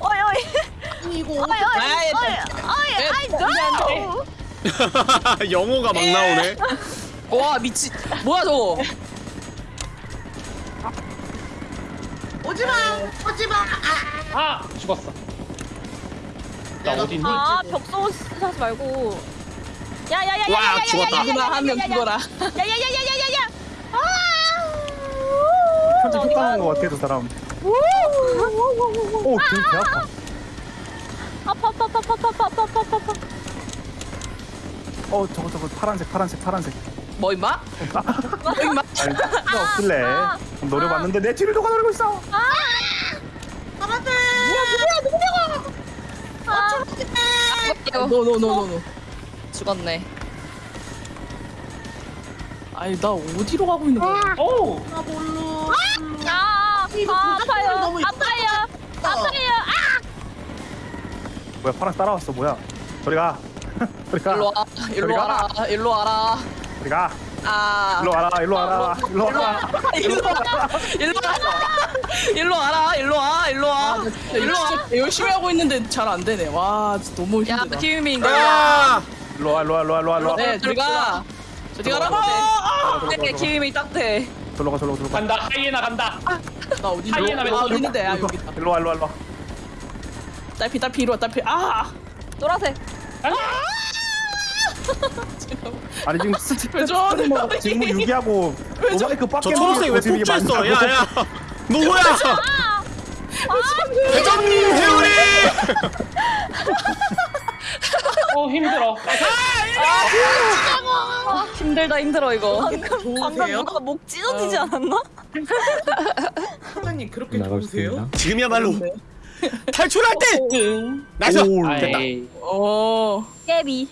어이, 어이. 이거 어이, 어이, 어이, 어이, 어이, no. 영어가 막 나오네. 와 미치 뭐야 저거? 오지마, 오지마. 아, 아 죽었어. 나 어디 있니? 아 벽소 하지 말고. 야야야야. 와 죽었다. 누나 한명 죽어라. 야야야야야야야. 아. 편집 효과한 것 같아 저 사람. 오, 되게 아파. 아파, 아파, 아파, 아파, 아파, 아파, 아파, 아파. 어, 저거, 저거, 파란색, 파란색, 파란색. 뭐 임마? 뭐 임마? 아니, 나 없길래 아, 아. 노려봤는데 내 뒤를 누가 노리고 있어. 아, 아마들. 뭐야, 누구야, 누구야? 아, 아 죽겠네. 노노노노노. 죽었네. 아니 나 어디로 가고 있는 거야? 오! 나 몰라. 아! 아 아파요 너무 아파요 아파요 아 뭐야 파란 따라왔어 뭐야? 저리 가. 저리 가. 일로 와. 일로 저리 가. 와라. 일로 와라. 저리 가. 아. 일로 와라. 일로 와라. 일로 와라. 일로 와라. 일로 와라. 일로 와라. 일로 와. 일로 와. 아, 일로 와. 열심히 하고 있는데 잘 안 되네. 와 진짜 너무 야, 힘들다. 아! 일로 와. 일로 와. 일로 와. 일로 와. 일로 와. 네, 들어가. 저리 가라고. 네, 김민 딱대. 저로 가. 저로 가. 저로 가. 간다 하이에나 간다 나 어디 하이에나 아 왼쪽. 어디 있는데? 아 여기 있다. 일로 와. 일로 와. 일로 와. 딸피 딸피 이리 와 딸피. 아 노란색 아니 지금 스트 왜 저러는 거야? 지금 유기하고 오마이크 저 빡게 초록색 왜 폭주했어? 야야 너 뭐야? 회장님 회오리! 어 힘들어 아, 힘들다 힘들어 이거. 방금 방금 누가 목 찢어지지 않았나? 사장님 그렇게 좋으세요? 지금이야말로 탈출할 때! nice! 오, 됐다 어. 깨비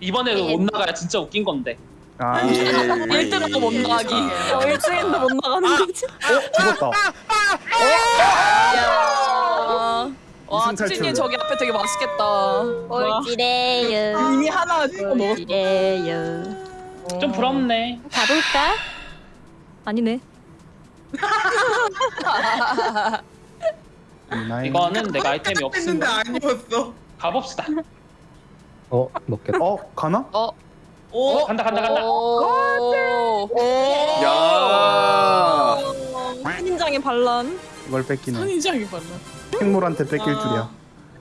이번에도 못 나가야 진짜 웃긴 건데. 아 1등하고 못 나가기. 어, 1등인데 못 나가는 거지. 죽었다 야. 와. 투지님 저기 앞에 되게 맛있겠다. 꼴찌래요. 이미 하나. 꼴찌래요. 좀 부럽네. 가볼까? 아니네. 이거는 내가 아이템이 없으면 아니었어. 가봅시다. 어 먹겠다. 어 가나? 어, 오, 간다 간다 간다. 오. 야 신인장의 반란. 이걸 뺏기네 선인장이 맞나? 식물한테 뺏길 줄이야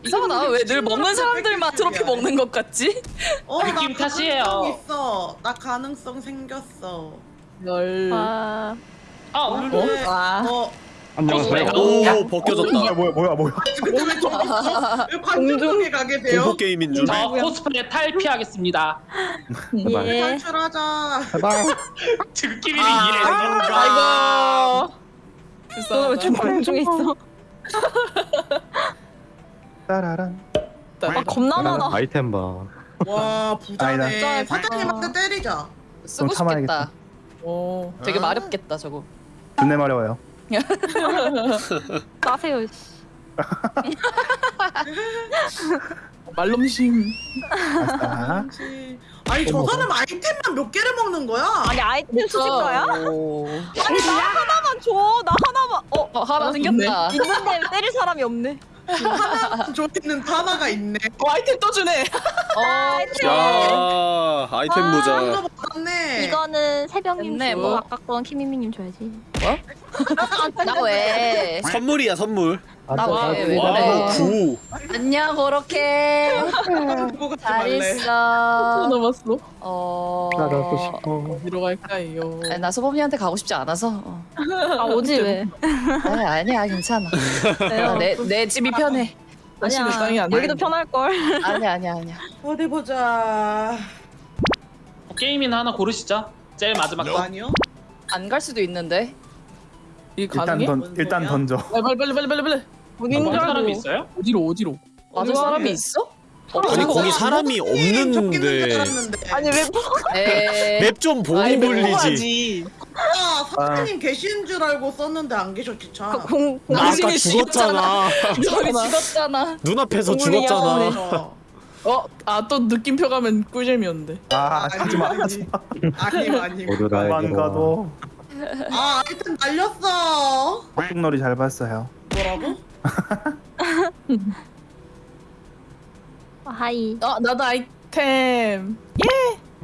이상하다. 왜 늘 먹는 사람들만 트로피 먹는 것 같지? 어, 나 느낌 탓이에요. 가능성 있어. 나 가능성 생겼어. 열. 아, 아 오늘 네. 와. 어, 안녕하세요. 오 벗겨졌다 뭐야 뭐야 뭐야 뭐야 근데 왜 저기서 왜 관중석에 가게 돼요? 공포 게임인 줄 저 코스프레 탈피하겠습니다. 예. 탈출하자. 제발. 지금끼리 아, 이해. 아이고. 너왜 불쌍하다. 주방 중에 있어? 따라란 아, 겁나 많아. 아이템 봐. 와, 부자네. 사장님한테 때리자. 쓰고 좀 참아야겠다. 싶겠다. 오. 되게 마렵겠다 저거. 존내 마려워요 따세요. 씨. 말넘심. 아니, 저 사람 아이템만 몇 개를 먹는 거야? 아니 아이템 수집가야? 오. 아니 나 하나만 줘. 나 하나만. 어 어, 하나 생겼다. 있는데 때릴 사람이 없네. 저기는 하나가 있네. 어 아이템 또 주네. 어, 야 아이템 한 모자. 이거는 새벽님 주고 뭐. 아까 건 키미미님 줘야지. 나 왜? 선물이야 선물 나 왜? 왜 그래? 구 안녕 그렇게. 잘. 있어. 남았어. 어. 나가고 싶어. 어디로 갈까요? 아니, 나 소범이한테 가고 싶지 않아서. 어. 아 오지 왜? 아니, 아니야 괜찮아. 어, 내, 내 집이 편해. 땅이 안 여기도 돼. 편할 걸. 아니야 아니야 아니야. 어디 보자. 게임이나 하나 고르시죠. 제일 마지막 거. 아니요? 안 갈 수도 있는데. 이 일단 가능해? 던뭔 일단? 던져 빨리 빨리 빨리 빨리 빨리. 어딘 줄 사람이 알고. 있어요? 어디로 어디로? 맞을 사람이 있어? 아니 거기 사람이 없는데 아니 왜 에. 맵좀 아이고, 불리지 아, 사장님 계신 줄 알고 썼는데 안 계셨지 참. 그공나 아까 당신이 죽었잖아 저기 죽었잖아. 눈앞에서 죽었잖아 어. 어, 아또 느낌표 가면 꿀잼이었는데. 아 하지마 아니, 아니, 아니. 모두 다만 가도 아, 아이템 날렸어. 뚝놀이 잘 봤어요 뭐라고? 아, 하이. 아 나도 아이템.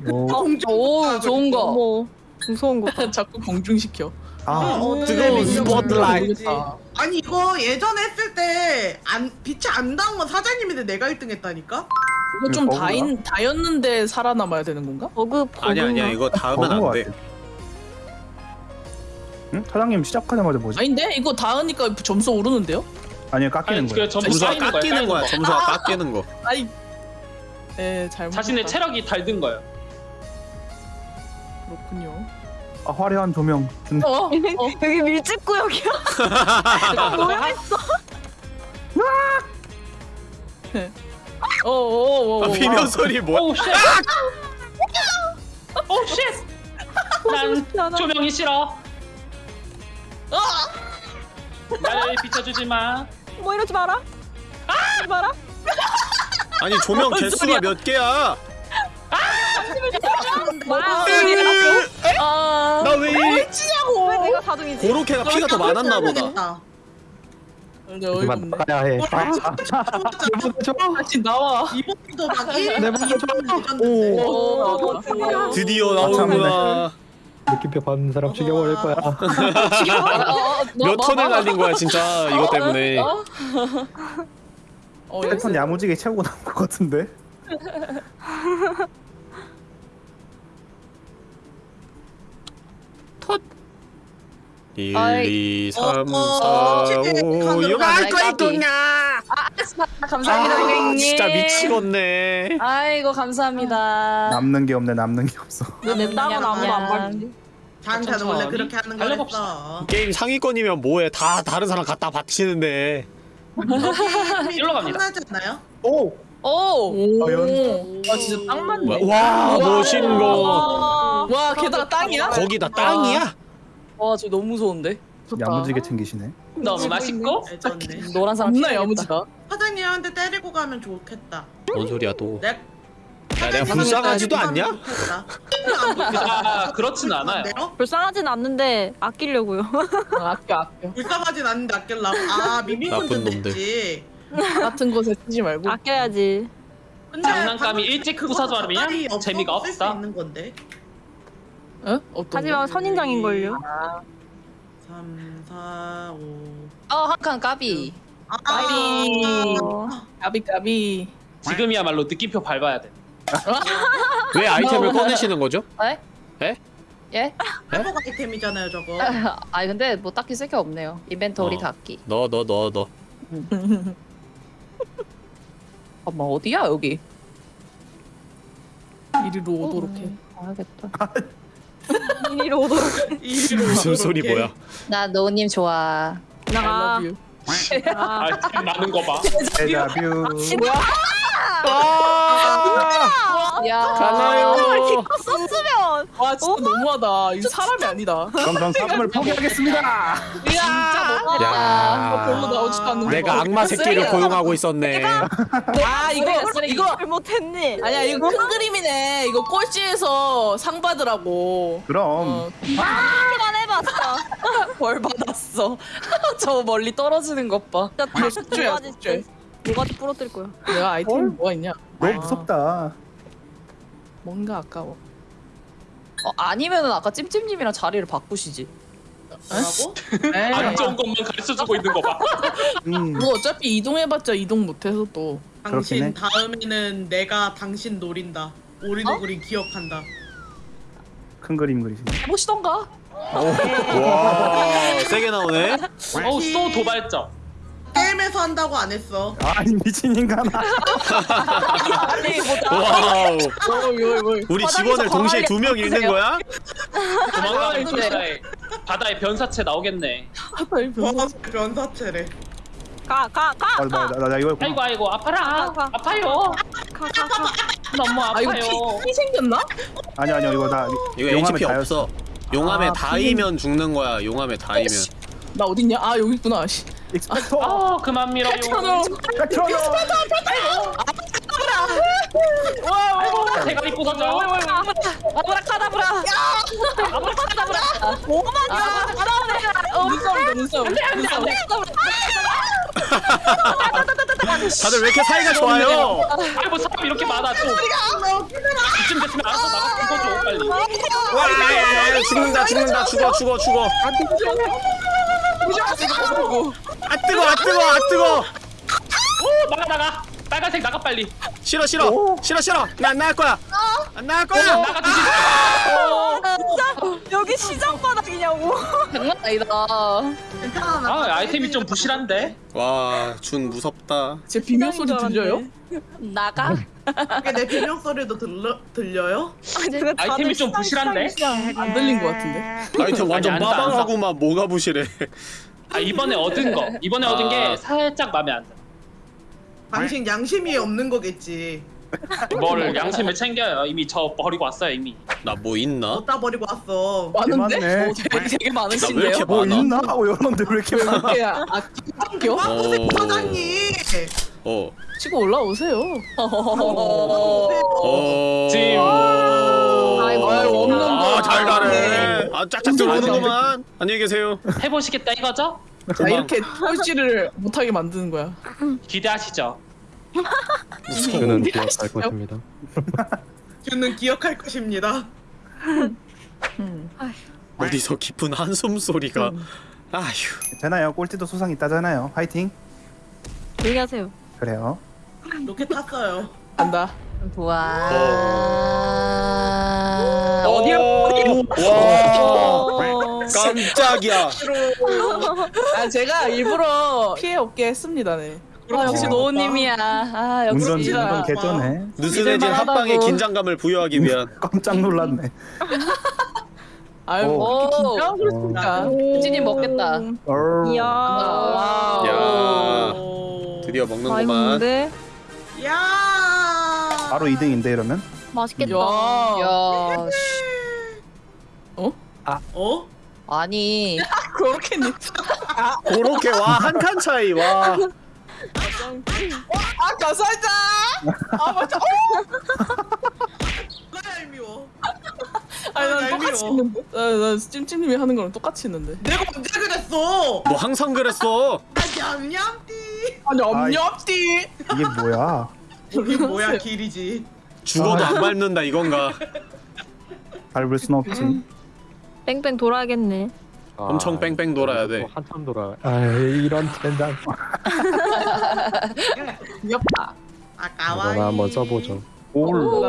오, 오 좋은 거. 어머 무서운 거. 자꾸 공중시켜. 아 어떻게 뜨거운 믿는 스포트라이트. 건지. 아니 이거 예전에 했을 때 안 빛이 안 닿은 건 사장님인데 내가 1등 했다니까? 이거 좀 버그가? 다인 다였는데 살아남아야 되는 건가? 버그 버그. 아니야 아니야 이거 닿으면 안돼 같아. 응? 사장님 시작하자마자 뭐지? 아닌데 이거 닿으니까 점수 오르는데요? 아니요 깎이는 아니 거예요 그 점수 점수가. 깎이는 거야 거. 점수가 깎이는 거 아이. 에 잘못. 자신의 체력이 닳는 거예요. 그렇군요. 아, 화려한 조명 존나 어? 어? 여기 밀집 구역이야. 모여 있어. 어, 어, 어, 아, 어. 비명 소리 뭐야 오우 쉣. 오우 쉣. 난 조명이 싫어. 날 비춰주지 마. 뭐 이러지 마라. 하지 마라. 아니 조명 개수가 몇 개야 마. 아. 나왜 왜 내가 4등이지? 고로케가 피가 더 많았나 보다 보다. 근데 어이없네. 그만 나가야 해. 아, 다시 나와. 이번도 막 1, 내 2, 먼저 3 오. 드디어 나오는구나 느낌표 받는 사람 죽여버릴 거야. 몇 턴을 날린 거야 진짜 이것 때문에. 어, 세 칸 야무지게 채우고 나온 것 같은데. 텄. 1, 2, 3, 4, 5, 6, 8, 9, 10. 감사합니다, 선생님. 진짜 미치겠네 아이고 감사합니다. 남는 게 없네 남는 게 없어 냅다가는 아무도 안 밟지. 잔자는 원래 그렇게 하는 달려봅시다. 거였어. 게임 상위권이면 뭐해 다 다른 사람 갖다 바치는데 일로 갑니다. 끝나지 않나요? 오! 오. 오. 과연? 와 진짜 딱 맞네. 와, 와 멋있거 와 게다가 땅이야? 거기다 땅이야? 와, 저 너무 무서운데. 야무지게 챙기시네. 너무 맛있고 애졌네. 노란 사람 겁나. 야무지다. 사장님한테 때리고 가면 좋겠다. 뭔 소리야 또? 내 야 내가 불쌍하지도 않냐? 아 그렇진 않아요 불쌍하진 않는데 아끼려고요. 아, 아껴 아껴. 불쌍하진 않은데 아낄라고. 아 미미콘 놈들. 냈지. 같은 곳에 쓰지 말고. 아껴야지. 근데 장난감이 방금 일찍 그거 부숴버리면 젓갈이 없어도 재미가 쓸수 없다. 있는 건데. 어? 어떤 하지만 선인장인걸요. 3, 4, 5. 어, 한 칸 까비. 아, 까비. 어. 까비 까비. 지금이야말로 느낌표 밟아야 돼 왜 아이템을 꺼내시는 거죠? 에? 에? 예? 회복 아이템이잖아요 저거. 아, 근데 뭐 딱히 쓸 게 없네요. 이벤토리 어. 닫기. 너 너 너 너. 잠깐만, 어디야, 여기? 이리로 오도록 해. 알겠다. 이리로 오도록. 이리로 무슨 소리 해. 뭐야? 나 노님 좋아. I 나가. 아, 아이템 많은 거봐 데자뷰. 야. 가나요? 썼으면. 와 진짜 너무하다. 이거 사람이 아니다. 그럼 전 사람을 포기하겠습니다. 진짜 너무 야. 별로 나오지도 않는 내가 거. 악마 새끼를 고용하고 있었네. 아 이거. 이거 잘못했니? 아니야 이거 큰 그림이네. 이거 꼴찌에서 상 받으라고. 그럼 어, 한번 해봤어. 벌 받았어. 저 멀리 떨어지 는 것 봐. 진짜 다 숙주야, 숙주. 모가지 부러뜨릴 거야. 내가 아이템 뭐가 있냐? 너무 아, 무섭다. 뭔가 아까워. 어, 아니면은 아까 찜찜님이랑 자리를 바꾸시지. 뭐라고? 안 좋은 것만 가르쳐주고 있는 거 봐 음. 뭐 어차피 이동해봤자 이동 못해서 또. 그렇긴 해. 당신 다음에는 내가 당신 노린다. 오리노구리 기억한다. 큰 그림 그리시네. 해보시던가. 와 세게 나오네. 어우 또 도발적 게임에서 한다고 안 했어. 아니 미친 인간아. Wow. 뭐 이거 뭐 우리 직원을 동시에 두 명 잃는 거야? 아, 바다에 바다에 변사체 나오겠네 변사. 변사체래. 가, 가, 가, 아, 나, 가. 나, 나 이거 아이고 아이고 아파라 가, 가. 아파요 가, 가, 가. 너무 아 이거 아파요 피, 피 생겼나? 아니 아니요 이거 나 이거 HP. 없어. 용암에 아, 닿이면 죽는 거야. 용암에 닿이면. 나 어딨냐? 아 여기 있구나. 씨. Expecto. 아 그만 밀어요 Patronum. 아이고 대가리 부서져 아브라 카다브라. 아브라 카다브라. 눈싸움이다 눈싸움. 눈싸움. 다들 왜 이렇게 사이가 좋아요? 아이고 사람 이렇게 많아 또 이쯤 됐으면 알아서 나가 죽어줘 빨리 와 죽는다 죽는다 죽어 죽어 죽어. 아 뜨거 아 뜨거 아 뜨거. 오 나가 나가 빨간색 나가 빨리 싫어 싫어 싫어 싫어 나 안 나갈 거야. 안 나갈 거야. 나가 주지 여기 시장 바닥이냐고. 장난 아니다. 괜찮아. 아 아이템이 좀 부실한데 와준 무섭다. 제 비명 소리 들려요? 나가. 내 비명 소리도 들려 들려요? 아이템이 좀 부실한데 안 들린 것 같은데. 아이템 완전 아니, 사. 빠방하고만 뭐가 부실해. 아 이번에 얻은 거 이번에 얻은 아. 게 살짝 마음에 안 들어 당신 양심이 없는 거겠지. 뭘 양심을 챙겨요 이미 저 버리고 왔어요 이미 나 뭐 있나? 어디다 버리고 왔어. 많은데? 오, 되게, 되게 나왜 많으신데요? 이렇게 뭐 많아? 있나? 어 여러분들 왜 이렇게 많아? 이렇게 아, 아껴? 와 어. 사장님. 어. 치고 올라오세요. 어. 찜. 아이고, 아이고, 없는 거. 아, 잘 가네. 아, 짝짝 들어오는구만. 안녕히 계세요. 해보시겠다 이거죠? 자 이렇게 꼴찌를 못하게 만드는 거야. 기대하시죠 저는 기억할 것입니다. 주는 기억할 것입니다. 음. 어디서 깊은 한숨 소리가. 아휴. 괜찮아요. 꼴찌도 수상 있다잖아요. 화이팅. 조용히 하세요. 그래요. 로켓 탔어요. 간다. 좋아. 어디야? 와. 어. 깜짝이야. 아 제가 일부러 피해 없게 했습니다. 네. 아, 역시 어. 노우님이야. 아, 역시. 운전. 운전 개쩌네. 느슨해진. 합방의 긴장감을 부여하기 위한. 깜짝 놀랐네. 아유 오. 뭐 긴장하고 오. 그랬습니까? 유진님 먹겠다. 어. 이야. Wow. 야. 오. 드디어 먹는구만. 야. 바로 2등인데 이러면? 맛있겠다. 야. 야, 씨. 어? 아니. 그렇게님. 그렇게 와 한 칸 차이 와 아 가살자. 아 맞아. 어. 뭐가 얄미워 아니 난. 똑같이 했는데. 나 나 찜찜님이 하는 거랑 똑같이 했는데. 내가 언제 그랬어 뭐 항상 그랬어 아 얌얌띠 아니. 엄렵디. 이게 뭐야? 이게 뭐야 길이지 죽어도 안 밟는다 이건가 밟을 순 없지. 뺑뺑 돌아야겠네. 엄청 뺑뺑 돌아야 돼. 또 한참 돌아. 아 이런 텐단. 귀엽다. 아까워 이거나 한번 써보죠. 올. 오?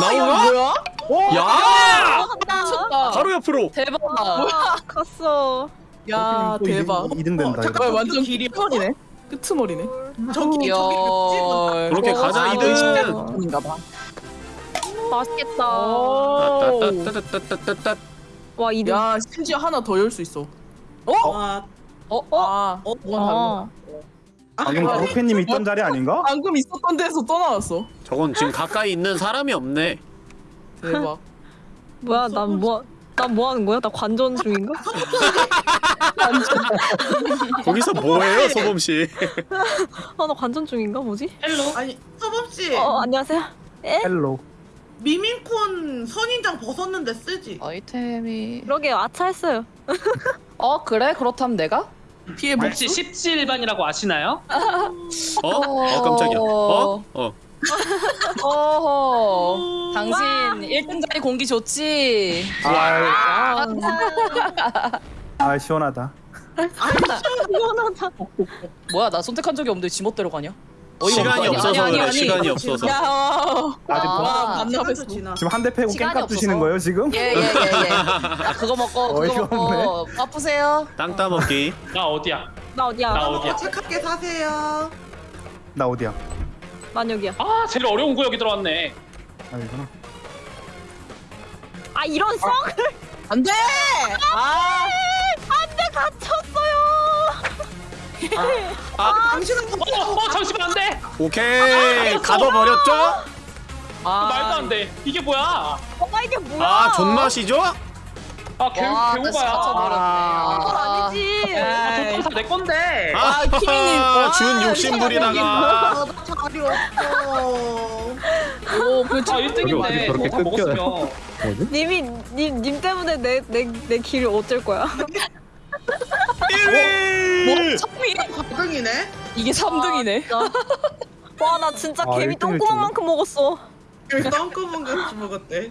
나오나? 뭐야? 야! 미쳤다. 바로 옆으로 대박. 아, 갔어. 야 대박. 2등 된다 어. 아, 완전 길이 끝머리네. 끄트머리네. 저기 야. 저기 그렇게 가자, 아, 이등. 인가 봐. 맛있겠다. 오. 따따따따따따 와, 이등 야 심지어 하나 더 열 수 있어. 와 어? 아, 어? 뭐가 달라? 어. 방금 그로케님 있던 자리 아닌가? 방금 있었던 데서 또 나왔어. 저건 지금 가까이 있는 사람이 없네 대박. 뭐야, 난 뭐, 난뭐 하는 거야? 나 관전 중인가? 거기서 뭐해요 소범씨 아, 나 관전 중인가? 뭐지? 헬로 아니 서범 씨 어, 안녕하세요. 에? 헬로. 미민콘 선인장 벗었는데 쓰지 아이템이. 그러게요, 아차했어요. 어 그래? 그렇다면 내가? 피해 혹시 복수? 17반이라고 아시나요? 어? 어 깜짝이야 어? 어 어허. 당신 1등 자리 공기 좋지? 아, 아, 아 시원하다. 시원하다. 뭐야 나 선택한 적이 없는데 지멋대로 가냐? 어이가 시간이 없어. 없어서 아니, 아니, 그래 아니. 시간이 없어서 야. 아직 아. 뭐- 만나뵀어. 지나 지금 한 대 패고 시간이 두시는 없어서. 거예요 지금? 예예예 예, 예. 아 그거 먹고 어이가 그거 먹고 바쁘세요. 땅 따먹기 나 어디야? 나 어디야? 나 어디야? 착하게 사세요 나 어디야? 난 여기야. 아 제일 어려운 구역이 들어왔네 아 이거나. 아, 이런 썩! 안 돼. 아. 안돼 갇혔어요. 당신은 어, 어 잠시만 안돼 오케이 가둬버렸죠? 아 말도 안돼 이게 뭐야 아 이게 뭐야? 아 존맛이죠? 아 개, 와, 나 개오바야 갇혀버렸네. 아, 그건 아, 아니지. 아 다내 건데 아 키미님. 와, 준 욕심부리다가 아, 나 자리 없어 오, 그아 1등인데 저렇게 다 끊겨요? 먹었으면? 님이 님, 님 때문에 내 내 내 길을 어쩔 거야. 1위! 참이 4등이네 이게 3등이네. 와 나 진짜 아, 개미 일등일 똥구멍만큼 먹었어. 여기 똥구멍 같이 먹었대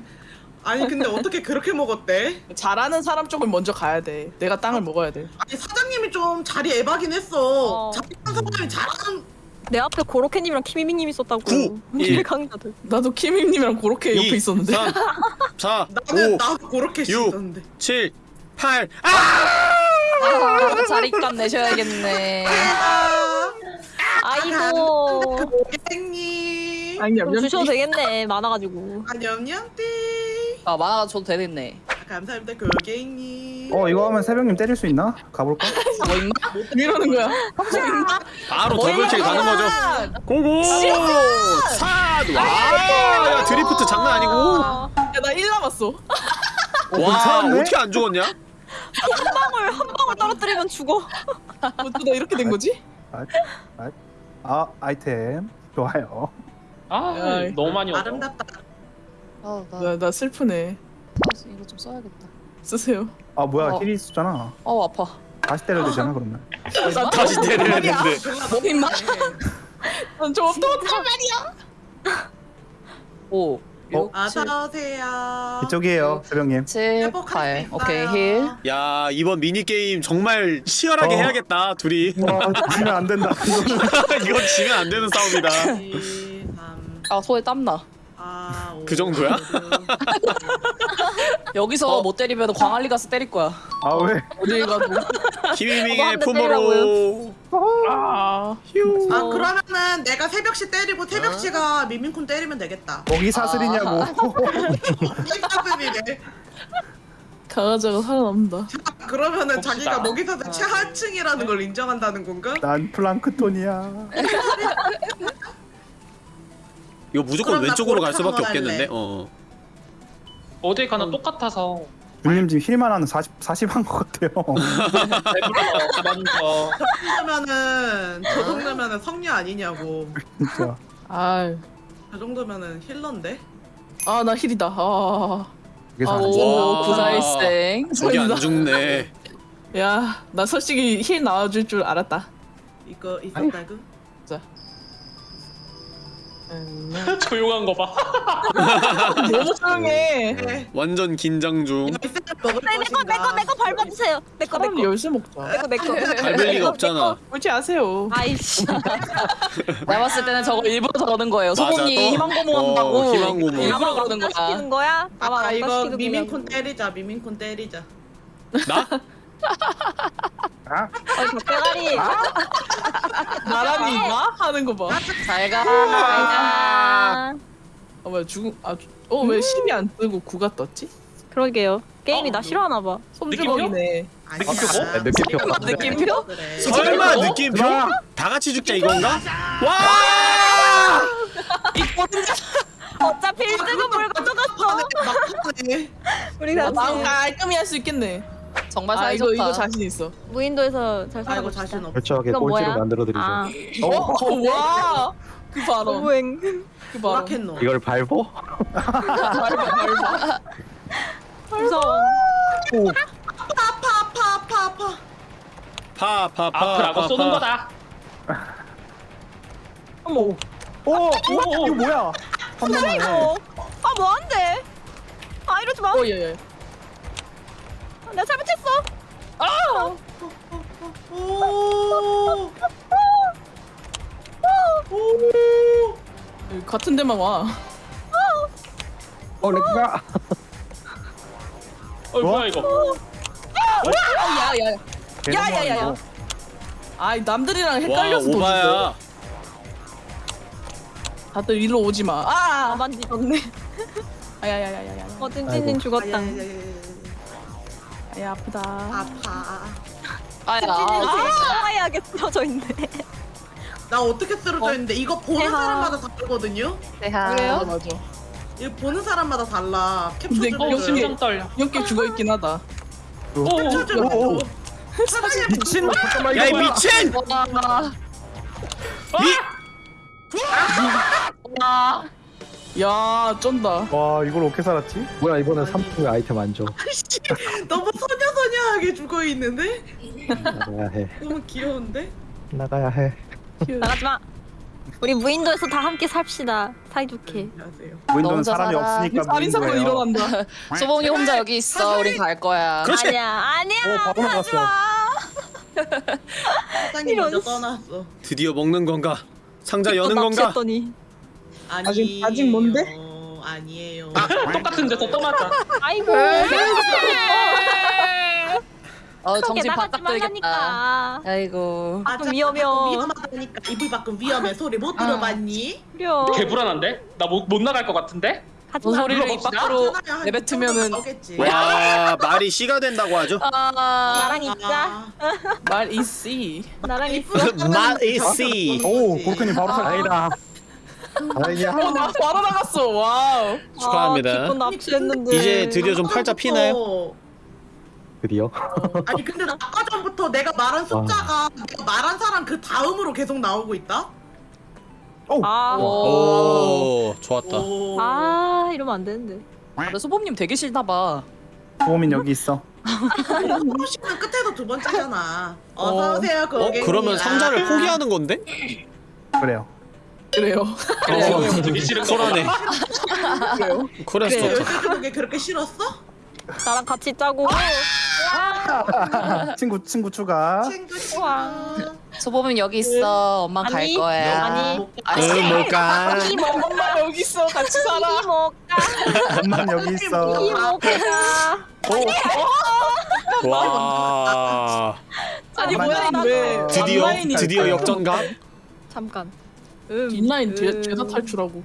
아니 근데 어떻게 그렇게 먹었대? 잘하는 사람 쪽을 먼저 가야 돼. 내가 땅을 먹어야 돼. 아니 사장님이 좀 자리 애박이긴 했어 어. 잘하는 사람이 잘하는 내 앞에 고로케님이랑 키미미님 있었다고. 구, 일. 강자들. 나도 키미님이랑 그렇게 옆에 있었는데. 3 4 나는 5 나도 그렇게 육. 씻었는데 7 8 아! 아, 자리값 내셔야겠네. 아, 아이고. 고객님 아니 냠냠. 주셔도 되겠네. 많아가지고. 안녕냠띠 아 만화가 줘도 되겠네. 감사합니다 고객님 어 이거 하면 새벽님 때릴 수 있나? 가볼까? 뭐 있나? 이러는 거야. 바로 더블킬 가는 거죠 고고 삿! 와! 야 드리프트 장난 아니고 야, 나 1 남았어. 와? 어떻게 안 죽었냐? 한 방울 한 방울 떨어뜨리면 죽어. 어쩌다 이렇게 된 거지? 아, 아, 아 아이템 좋아요. 아 야, 너무 많이 얻어 아름답다 아, 나 나, 나 슬프네. 이거 좀 써야겠다. 쓰세요. 아 뭐야 어. heal이 있었잖아. 어 아파. 다시 때려도 되잖아 그러면. 다시 때려야 되는데 뭐 임마? 난좀 어떡하란 말이야? 오. 어? 어서 오세요 이쪽이에요 새벽님. 7, 회복할 8. 수 오케이. Heal. 야 이번 미니게임 정말 치열하게 어. 해야겠다 둘이 와 지면 안 된다. 이건 지면 안 되는 싸움이다 2, 3, 아 손에 땀 나. 4, 5, 그 정도야? 여기서 못 때리면 광안리 가서 때릴 거야. 아 왜? 가도. 키미밍의 한대 품으로 아. 휴 아 그러면은 내가 새벽시 때리고 새벽시가 미민콘 때리면 되겠다 거기 사슬이냐고. 사슬이네 강아지가 살아남는다. 그러면은 봅시다. 자기가 먹이사슬 최하층이라는 걸 인정한다는 건가? 난 플랑크톤이야. 이거 무조건 그럼 나 왼쪽으로 갈 수밖에 없겠는데? 어. 어. 어딜 가나 똑같아서 님 지금 힐만 하는 40 40한 것 같아요. 배불러 먼저 저 정도면은 저 정도면은 성녀 아니냐고. 진짜. 아유 저 정도면은 힐러인데. 아나 힐이다 아 그게 아, 오. 와. 구사일생. 저기 안 죽네. 야, 나 솔직히 힐 나와줄 줄 알았다. 이거 있었다고? 조용한 거 봐. 너무 조용해. 네. 완전 긴장 중. 열쇠를 먹을 네, 내거 것인가? 내거 내거 밟아주세요. 내거 차라리 내거 열쇠 먹자. 내거 내거. 밟을 리가 없잖아. 그렇지 아세요. 아이씨. 내가 봤을 때는 저거 일부러 저러는 거예요. 맞아, 또? 희망고문한다고. 어, 희망고문. 일부러 그러는 거 거야. 시키는 거야? 나만 아 안 이거 시키는 미민콘 때리자. 미민콘 때리자. 나? 아, 어, 닭대가리. 나란히 나 하는 거 봐. 잘 가. 아, 어, 뭐야 죽음 아 어왜 10이 안 뜨고 9가 떴지? 그러게요. 게임이 어, 나 싫어하나 봐. 손주먹이네. 아니야. 네, 느낌표 없는데. 느낌표? 그래. 설마 느낌표? 다 같이 죽자 이건가? 와! 어차피 1등은 뭘 가져갔어. 우리 나 같이 깔끔히 할 수 있겠네. 정말 아 사이 이거 좋다. 이거 자신 있어. 무인도에서 잘 아이고 살아봅시다. 자신 없어. 결정하게 이건 꼴찌로 뭐야? 만들어드리죠. 아, 어, 와. 그 발언. 너무행. 그 발언. 오라켓노. 이걸 밟어? 무서워. 아파 아파 아파 아파. 파 파 파 아프라고 쏘는 거다. 어머. 오, 오, 이거 뭐야? 한. 이거. 아, 뭐안 돼? 아, 이러지 마. 어 예. 예. 내가 잘못했어. 오. 오. 여기 같은 데만 와. 어, 렉가. 어 뭐야 이거? 야야. 야야야야. 아이 남들이랑 와 헷갈려서. 오바야. 다들 일로 오지 마. 아, 아. 만지셨네. 아야야야야야. 어, 찐찐님 죽었다. 아야 아프다. 아파. 아야. 찐찐님 해야게 쓰러져 있네. 나 어떻게 쓰러져 있는데 이거 보는 대하. 사람마다 다르거든요. 맞아 맞아. 이거 보는 사람마다 달라. 캡처 좀 어. 심장 심장 떨려. 이렇게 죽어 있긴 하다. 오, 캡처 좀 오, 오. 해줘. 미친! 야이 이거 뭐야? 미친! 야 쩐다. 와, 이걸 어떻게 살았지? 뭐야, 이번엔 3층 아이템 안 줘. 너무 소녀소녀하게 죽어 있는데? 나가야 해. 너무 귀여운데? 나가야 해. 나가지 마. 우리 무인도에서 다 함께 삽시다. 사이좋게. 안녕하세요. 무인도는 혼자 사람이 살아. 없으니까 살인 사건 무인도예요. 일어난다. 소봉이 혼자 여기 있어. 우린 갈 거야. 그렇지. 아니야, 아니야. 오, 바보 가지 나갔어. 마. 사장님 이런 먼저 씨. 떠났어. 드디어 먹는 건가? 상자 여는 또 건가? 납치했더니. 아니. 아직 뭔데? 아니에요. 똑같은 데서 또 맞아. 아이고. 어 정신 바짝 들겠다. 아이고. 아, 좀 위험해요. 위험하다니까 이불 밖은 위험해 소리 못 들어봤니? 그려. 개 불안한데? 나 못 못 나갈 것 같은데? 뭔 마. 소리를 입 밖으로 하잖아요. 한 내뱉으면은. 와 말이 씨가 된다고 하죠? 아 나랑 있자. 말 이씨. 나랑 있어. 맛이 씨. 오, 고로케님 바로 살. 아니다. 아니야. 어 나 바로 나갔어. 와우. 축하합니다. 아, 기껏 납치했는데. 이제 드디어 좀 팔자 피나요? 드디어. 아니 근데 아까 전부터 내가 말한 숫자가 내가 말한 사람 그 다음으로 계속 나오고 있다? 오, 아. 오 좋았다. 오. 아, 이러면 안 되는데. 근데 소봉님 되게 싫나 봐. 보민 여기 있어. 호시는 끝에서 두 번째잖아. 어서 오세요 어 고객님. 그러면 상자를 아. 포기하는 건데? 그래요. 그래요. 어, 되게 싫은 거 쿨하네. 그래요. 쿨해서 네, 좋다. 열쇠 그게 그렇게 싫었어? 나랑 같이 짜고. 친구 친구 추가. 친구 우와. 소봉님 여기 있어. 엄마 갈 아니, 거야. 아니. 응 뭘까? 이 먹, 엄마 여기 있어. 같이 살아. 이 먹가. 엄만 여기 있어. 이 먹가. 와 아니 엄마 뭐야 왜? 드디어 드디어? 역전감. 잠깐. 인라인 죄, 음. 죄다 탈출하고.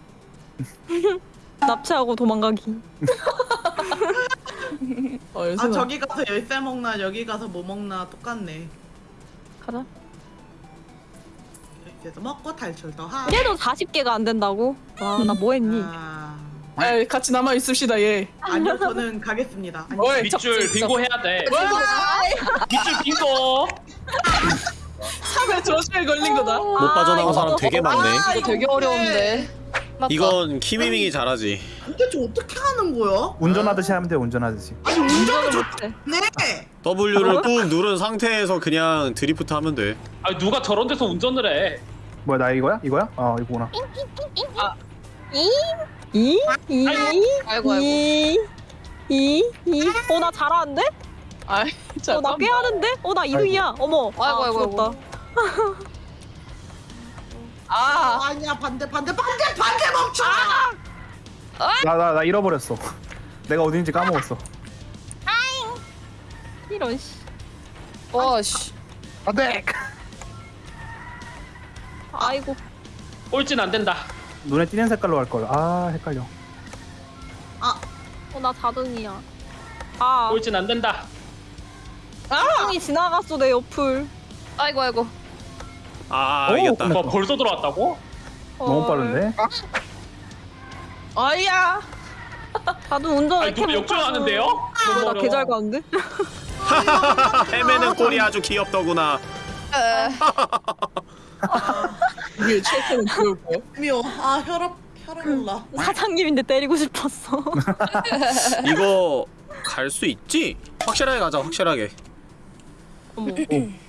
납치하고 도망가기. 어아 나. 저기 가서 열쇠 먹나 여기 가서 뭐 먹나 똑같네. 가자. 그래서 먹고 탈출도 하고. 그래도 40개가 안 된다고? 와 나 뭐 했니? 아, 아 같이 남아 있읍시다 얘. 아니요 저는 가겠습니다. 아니, 어이, 밑줄 빙고 해야 돼 밑줄 빙고 3회 저주에 걸린 거다. 못 빠져나온 사람 되게 많네 이거 되게 어려운데. 이건 키미밍이 잘하지 도대체 어떻게 하는 거야? 운전하듯이 하면 돼 운전하듯이. 아니 운전을 못해. 좋네. W를 꾹 누른 상태에서 그냥 드리프트 하면 돼 아 누가 저런 데서 운전을 해 뭐야 나 이거야? 이거야? 어 이거구나. 이? 이? 이? 아이고 아이고. 이? 이? 이? 어 나 잘하는데? 아 어 나. 꽤 하는데? 어 나 2등이야 어머 아이고, 아, 아이고, 죽었다. 아 아니야 반대 반대 반대 반대 멈춰. 나나 나 잃어버렸어. 내가 어딘지 까먹었어. 이런 씨와 씨. 안 돼. 아이고 꼴찌는 안 된다 눈에 띄는 색깔로 할 걸. 아 헷갈려. 어나 4등이야 아 꼴찌는 안 된다 4등이 지나갔어 내 옆을 아이고 아이고. 아 오, 이겼다. 뭐 벌써 들어왔다고? 너무 헐. 빠른데? 아야. 다들 운전 아니 누가 역전하는데요? 너무 나. 개잘 가는데? 헤매는 꼴이 아주 귀엽더구나 이게 최고는 거야. 미워. 아 혈압 혈압 올라. 사장님인데 때리고 싶었어 이거 갈 수 있지? 확실하게 가자 확실하게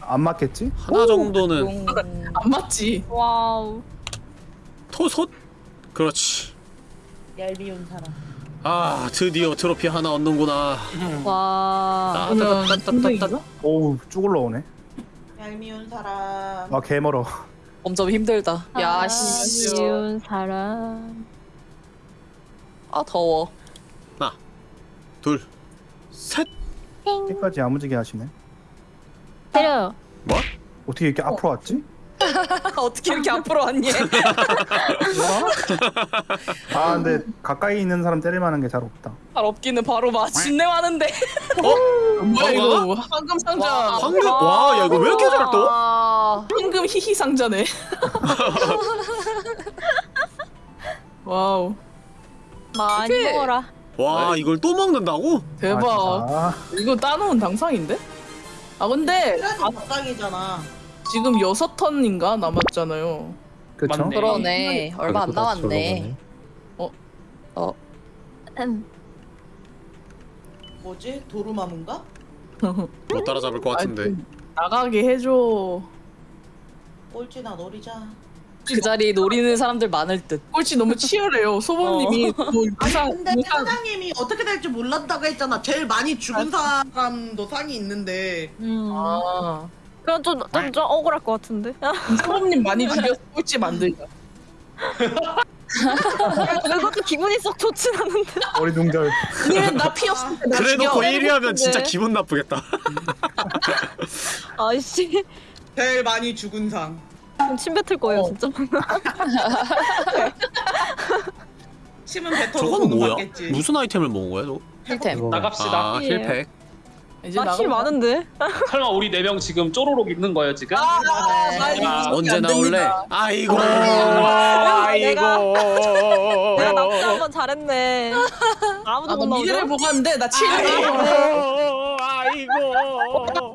안 맞겠지? 하나 정도는 안 맞지. 와우 토솥? 그렇지 얄미운 사람. 아 드디어 트로피 하나 얻는구나 와 따따따따따 오우 쭉 올라오네. 얄미운 사람. 아 개멀어. 점점 힘들다. 야 씨. 쉬운 사람 아 더워. 둘셋 끝까지 야무지게 하시네. 때려 뭐? 어떻게 이렇게 앞으로 왔지? 어떻게 이렇게 앞으로 왔니? 아 근데 가까이 있는 사람 때릴 만한 게 잘 없다. 잘 없기는 바로 마침내 하는데. 뭐야 뭐가? 이거 황금 상자. 와. 황금 와 야 이거 왜 이렇게 잘 떠? 아. 황금 히히 상자네. 와우 많이 오케이. 먹어라 와 이걸 또 먹는다고? 대박. 아, 이거 따놓은 당상인데? 아 근데 그래도 아. 지금 여섯 턴인가 남았잖아요. 그쵸? 맞네. 그러네. 얼마 안 남았네. 음. 뭐지? 도루마문가? 못 따라잡을 것 같은데 아, 좀 나가게 해줘. 꼴찌나 노리자. 그 자리 노리는 사람들 많을 듯. 꼴찌 너무 치열해요. 소범님이 뭐 이상 근데 이상 사장님이 어떻게 될지 몰랐다고 했잖아. 제일 많이 죽은 사람도 상이 있는데. 음. 아 그건 좀, 좀, 좀 억울할 것 같은데 소범님 많이 죽여서 꼴찌 만들자. 그것도 기분이 썩 좋진 않은데 어리둥절. 아니면 나 피었을 때나 그래놓고 죽여. 1위 하면 진짜 근데. 기분 나쁘겠다 아이씨 제일 많이 죽은 상. 그럼 침 뱉을 거예요 어. 진짜 침은 뱉어 저건 뭐야? 받겠지. 무슨 아이템을 먹은 거야 저거? 힐템. 나갑시다 아 힐팩 이제 나가자. 많은데 설마 우리 네 명 지금 쪼로록 있는 거예요 지금? 아, 네. 나 이거 아, 기억이 언제 안 나올래? 아이고 내가- 아이고 내가 남자 한번 잘했네 아무도 아, 못나 미래를? 보고 왔는데 나 7. 아이고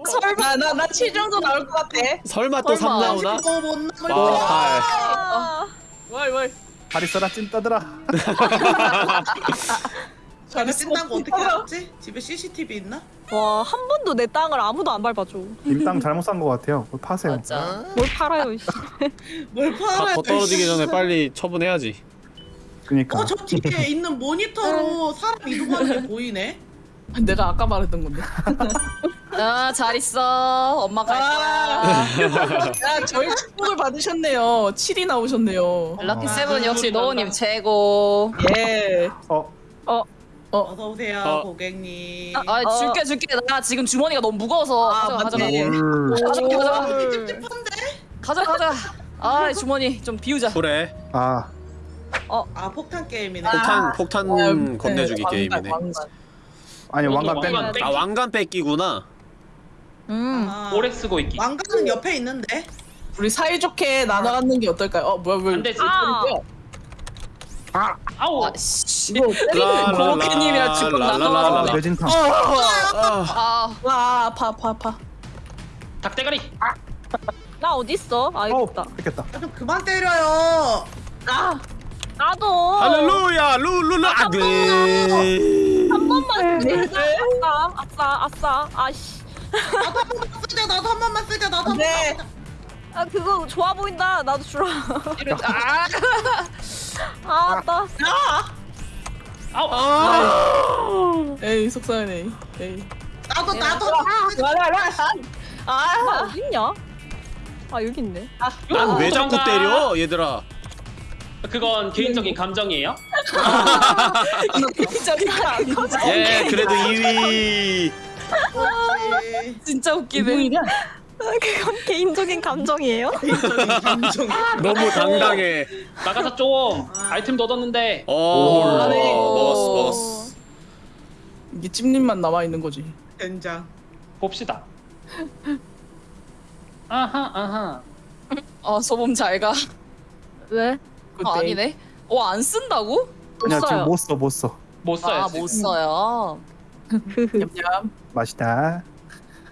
설마 나 나 7 정도 나올 것 같아. 설마 또3 설마. 나오나? 아, 거야. 팔. 아, 월 월. 다리 써라 찐 떠들아. 자기 찐다는 거 어떻게 알았지? 집에 CCTV 있나? 와, 한 번도 내 땅을 아무도 안 밟아줘. 임땅 잘못 산 것 같아요. 그걸 파세요. 맞아. 뭘 팔아요, 이씨. 뭘다 팔아야 더 떨어지기 전에 빨리 처분해야지 그니까. 어, 저 뒤에 있는 모니터로 사람 이동하는 게 보이네. 내가 아까 말했던 건데. 아, 잘 있어. 엄마 갈 거야. 아, 야 저희 축복을 받으셨네요. 7이 나오셨네요. 럭키 세븐 역시 노우님 최고. 예. 어 어 서 오세요, 어. 고객님. 아, 어. 줄게 줄게. 나 지금 주머니가 너무 무거워서. 아, 가져가 가져가. 맞네. 가져가 가져가. 이게 찝찝한데? 가져가 가져가. 아, 주머니 좀 비우자. 그래 아 아, 폭탄 게임이네. 폭탄 폭탄 아, 건네주기 네, 게임이네 왕관, 왕관. 아니 왕관 뺀- 아 왕관 뺏기구나 음. 아, 오래 쓰고 있기 왕관은 옆에 있는데. 우리 사이좋게 나눠 갖는 게 어떨까요? 어 뭐야 왜? 안 되지. 아, 아우. 아, 씨. 이거. 고로케님이랑 지금 나눠가지고. 뇌진탕. 아, 와 아파 아파 아파. 닭대가리. 나 어딨어? 아 어, 있다. 뺏겼다. 좀 그만 때려요. 아 나도. 할렐루야 룰루루 아들 한 번만 쓰자. 아싸 아싸 아싸. 아씨. 나도 한 번만 쓰자. 나도 한 번만 쓰자. 나도 한 네. 번만. 아 그거 좋아 보인다. 나도 주라. 아, 아 나. 아우. 에이 속상하네. 에이. 나도 나도. 아 어딨냐? 아 여기 있네. 난 왜 자꾸 도망가. 때려 얘들아 그건 개인적인 감정이에요. 예 그래도 2위 그렇지. 진짜 웃기네. 이분이냐? 그건 개인적인 감정이에요? 개인적인 감정. 너무 당당해 나가서 좀 아이템 도 얻었는데. 오 안해. 먹었어 먹었어 이게 찜님만 남아 있는 거지. 된장. 봅시다. 아하 아하. 아, 소범 잘 가. 왜? 그때 아, 아니네. 어, 안 쓴다고? 그냥 써요. 지금 못 써, 못 써. 못 써요. 아, 지금. 못 써요. 냠냠. 맛있다.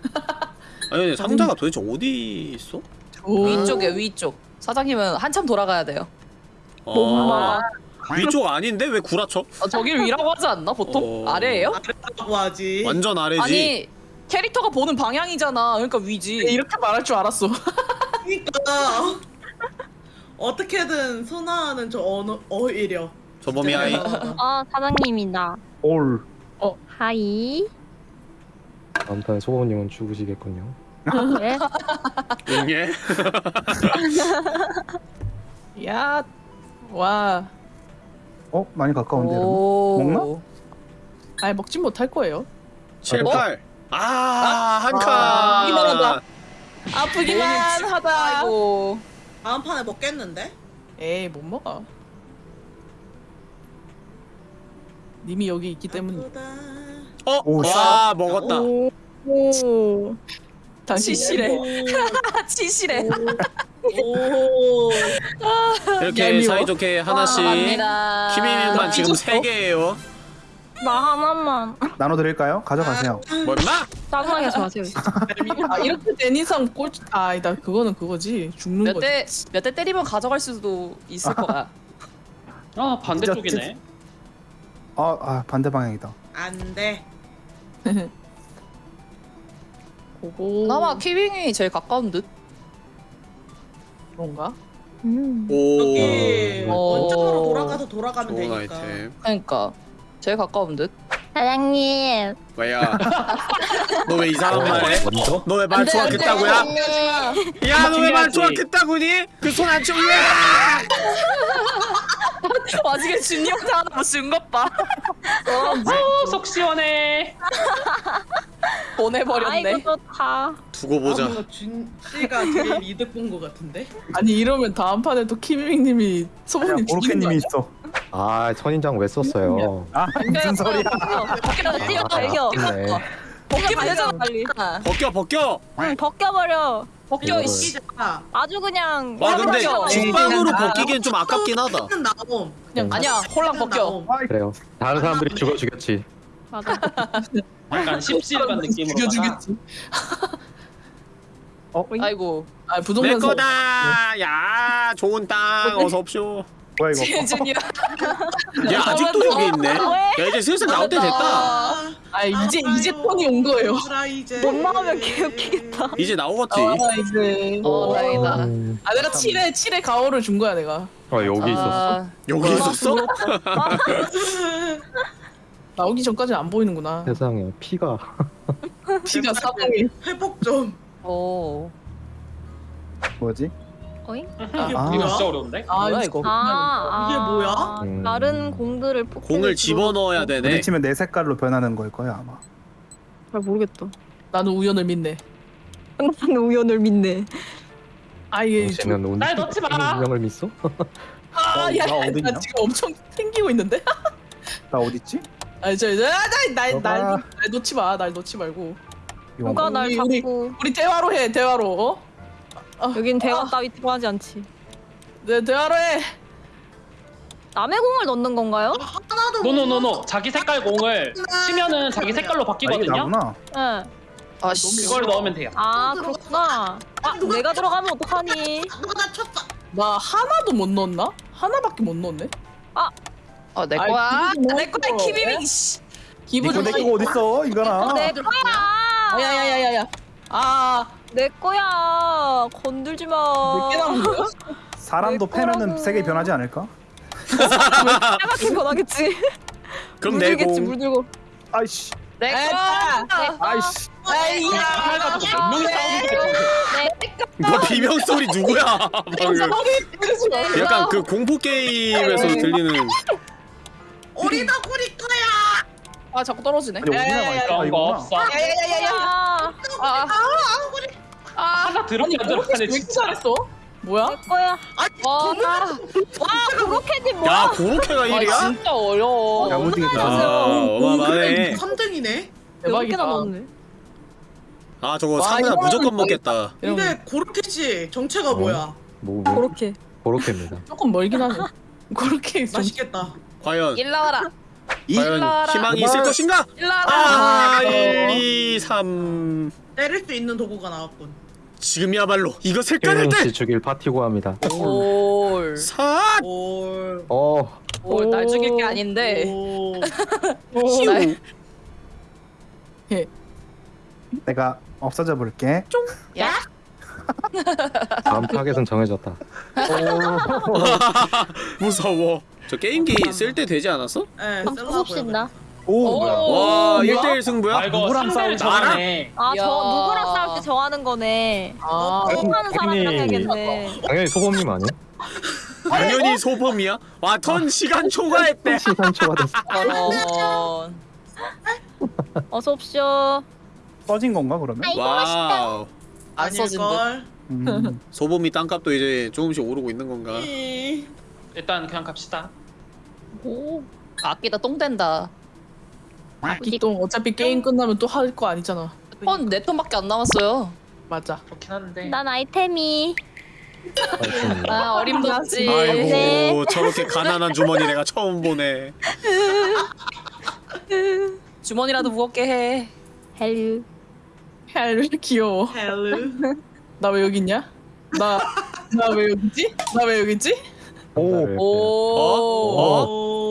아니 상자가 도대체 어디 있어? 오. 위쪽에 위쪽. 사장님은 한참 돌아가야 돼요. 아, 위쪽 아닌데 왜 구라쳐? 어, 저길 위라고 하지 않나 보통? 어. 아래예요? 라고 하지. 완전 아래지 아니 캐릭터가 보는 방향이잖아. 그러니까 위지. 이렇게 말할 줄 알았어. 그러니까 어떻게든 선화하는 저 언어 어이려. 저범이 아이 아 사장님이다. 올. 하이. 다음 판에 소금님은 죽으시겠군요. 왜? 응예 야. 와. 어? 많이 가까운데, 여러분? 오. 먹나? 아예 먹진 못할 거예요. 7, 어? 8 아, 한 아, 이만 하다. 칸. 아프기만 하다. 아이고. 다음 판에 먹겠는데? 에이 못 먹어. 님이 여기 있기 때문에. 아프다. 어? 오, 와 먹었다 오. 오. 치실해. 치실해. 오. 이렇게 얄미워. 사이좋게 하나씩 감사합니다. 키미님만 지금 삐졌어? 3개예요 나 하나만. 나눠드릴까요? 가져가세요. 뭐 임마? 짜증나게 하지 마세요. 아 이렇게 된 이상 꼴. 아 아니다 그거는 그거지 죽는 몇 거지. 대 몇 대 때리면 가져갈 수도 있을 거야. 아 반대쪽이네. 아, 아 반대 방향이다. 안 돼. 그거. 그나마 키빙이 제일 가까운 듯. 그런가? 음. 오 여기 어. 원점으로 돌아가서 돌아가면 좋은 되니까. 아이템 그러니까 제일 가까운 듯. 사장님. 왜야 너 왜 이상한 말 해? 먼저? 너 왜말 조각했다고야? 야 너 왜말 조각했다고니? 그 손안 치고 왜? 와중에 준이 형사 하나 못쓴것 봐. 어, 속 시원해. 보내버렸네. 아이고 좋다. 두고 아, 보자 뭔가 준 씨가 제일 이득 본 것 같은데? 아니 이러면 다음 판에 또 키밍님이 죽이는 거 오로케님이 아니야? 있어. 아 선인장 왜 썼어요? 아, 무슨 소리야. 벗겨, 뛰어 발겨. 네. 벗기면 되잖아. 빨리. 벗겨 벗겨 응 벗겨버려. 벗겨. 이씨. 시작. 아주 그냥. 와 근데 벗겨. 죽방으로 아. 벗기기엔 좀 아깝긴 하다 는 나옴. 그냥 아니야 홀랑 벗겨. 나옴. 그래요. 다른 사람들이 죽어 주겠지. 맞아. 약간 씹씹한 느낌으로. 죽여주겠지. 아이고 아내 부동산 사- 거다 야 좋은 땅 어서 옵쇼 뭐야 이거? 재준이야. 얘 아직도 여기 있네 야 이제 슬슬 나올 때 됐다 아, 아 이제 이제 턴이 온 거예요. 이제. 못 나오면 개웃기겠다. 이제 나오겠지 아 이제. 어 다행이다. 음, 아 내가 7회 7회 가오를 준 거야 내가. 어 여기 있었어. 아, 여기 있었어? 나오기 전까지 안 보이는구나. 세상에 피가 피가 사방에. 회복 좀. 오. 뭐지? 어잉? 이게 아. 이거 뭐야? 진짜 어려운데? 아 뭐야, 이거? 아, 이게 아, 뭐야? 음. 다른 공들을 포켓 공을 집어넣어야 되네 부딪히면 내 색깔로 변하는 걸 거야 아마. 잘 모르겠다. 나는 우연을 믿네. 항상 우연을 믿네. 아 이게 운- 날 넣지 마. 운명을 믿어? 아야 나 어딨냐? 나 지금 엄청 튕기고 있는데. 나 어딨지? 아 저저날날 날 너가- 날 놓지 마. 날 놓지 말고. 누가 날 우리- 우리- 자꾸 우리 대화로 해 대화로. 어? 여긴 대화 따위 필요하지 않지. 네 대화로 해. 남의 공을 넣는 건가요? 하나도 no no no no 자기 색깔 공을 치면은 자기 색깔로 아, 바뀌거든요. 나구나. 응. 아씨. 그걸 넣으면 돼요. 아 그렇구나. 아 내가 들어가면 어떡하니? 누가 나 쳤다. 나 하나도 못 넣었나? 하나밖에 못 넣었네. 어, 내 거야. 내 거야, 좋았어. 키비밍. 씨. 기분 이거 내 좋아. 거가 어딨어, 이거나. 내 거야. 야야야야야. 아, 내 거야. 건들지 마. 몇개 남은 거야? 사람도 내 거라고. 패면은 색이 변하지 않을까? 빨갛게 변하겠지. 그럼 물들겠지 내고 물들고. 아이씨, 내 에이, 거야. 아이씨. 뭐 비명 소리 누구야? 방금. 약간 그 공포 게임에서 들리는 어리다 보리 거야. 아, 자꾸 떨어지네. 아니, 어디나 있다, 그런 거 이거구나. 없어. 야야야야야. 아, 아, 아, 하나 들었냐 안 이렇게 진짜. 잘했어? 뭐야? 내 거야. 와, 와 그렇게지 야 뭐야? 고로케가 아, 1이야? 진짜 어려워. 야무지게 아 됐어. 어마어마해 3등이네. 여섯 대박이다. 개나 넣었네. 아 저거 이거는 무조건 먹겠다 근데 고르케지 정체가 어? 뭐야? 뭐, 뭐 그렇게. 그렇게입니다. 조금 멀긴 하네. 그렇게 좀 맛있겠다. 과연 일로 와라. 과연. 희망이 있을 것인가? 일로 와라. 아 1, 2, 3 때릴 수 있는 도구가 나왔군. 지금이야말로 꺼낼 희민 때씨 죽일 파티고 합니다. 올. 아! 삿! 올. 어, 올, 날 죽일 게 아닌데. 오. 휴 내가 없어져 볼게. 야. 다음 타겟은 정해졌다. 무서워 저 게임기 쓸 때 되지 않았어? 네, 아, 수업신나. 오, 뭐야. 와 뭐야? 1대1 승부야? 아 이거 누구랑 상대를 싸우지? 정하네. 아, 야. 저 누구랑 싸울 때 정하는 거네. 아, 수업하는 사람이랑 해야겠네. 당연히 소범님 아니야? 당연히 소범이야? 와 턴 시간 초과했대 시간 초과됐어. 어서 옵쇼. 써진 건가 그러면? 와우 안 써진 듯. 아닐걸. 음. 소범이 땅값도 이제 조금씩 오르고 있는 건가? 이. 일단 그냥 갑시다. 오. 아끼다 똥 된다. 기똥 어차피 게임 끝나면 또 할 거 아니잖아. 턴, 내 턴밖에 안 남았어요. 맞아. 좋긴 한데. 난 아이템이. 아, 어림없지. 아이고 네. 저렇게 가난한 주머니 내가 처음 보네 주머니라도 무겁게 해. 헬류. 헬 귀여워. 헬르. 나왜 여기 있냐? 나 나 왜 여기지? 나 왜 여기지? 오, 오. 어? 오. 어?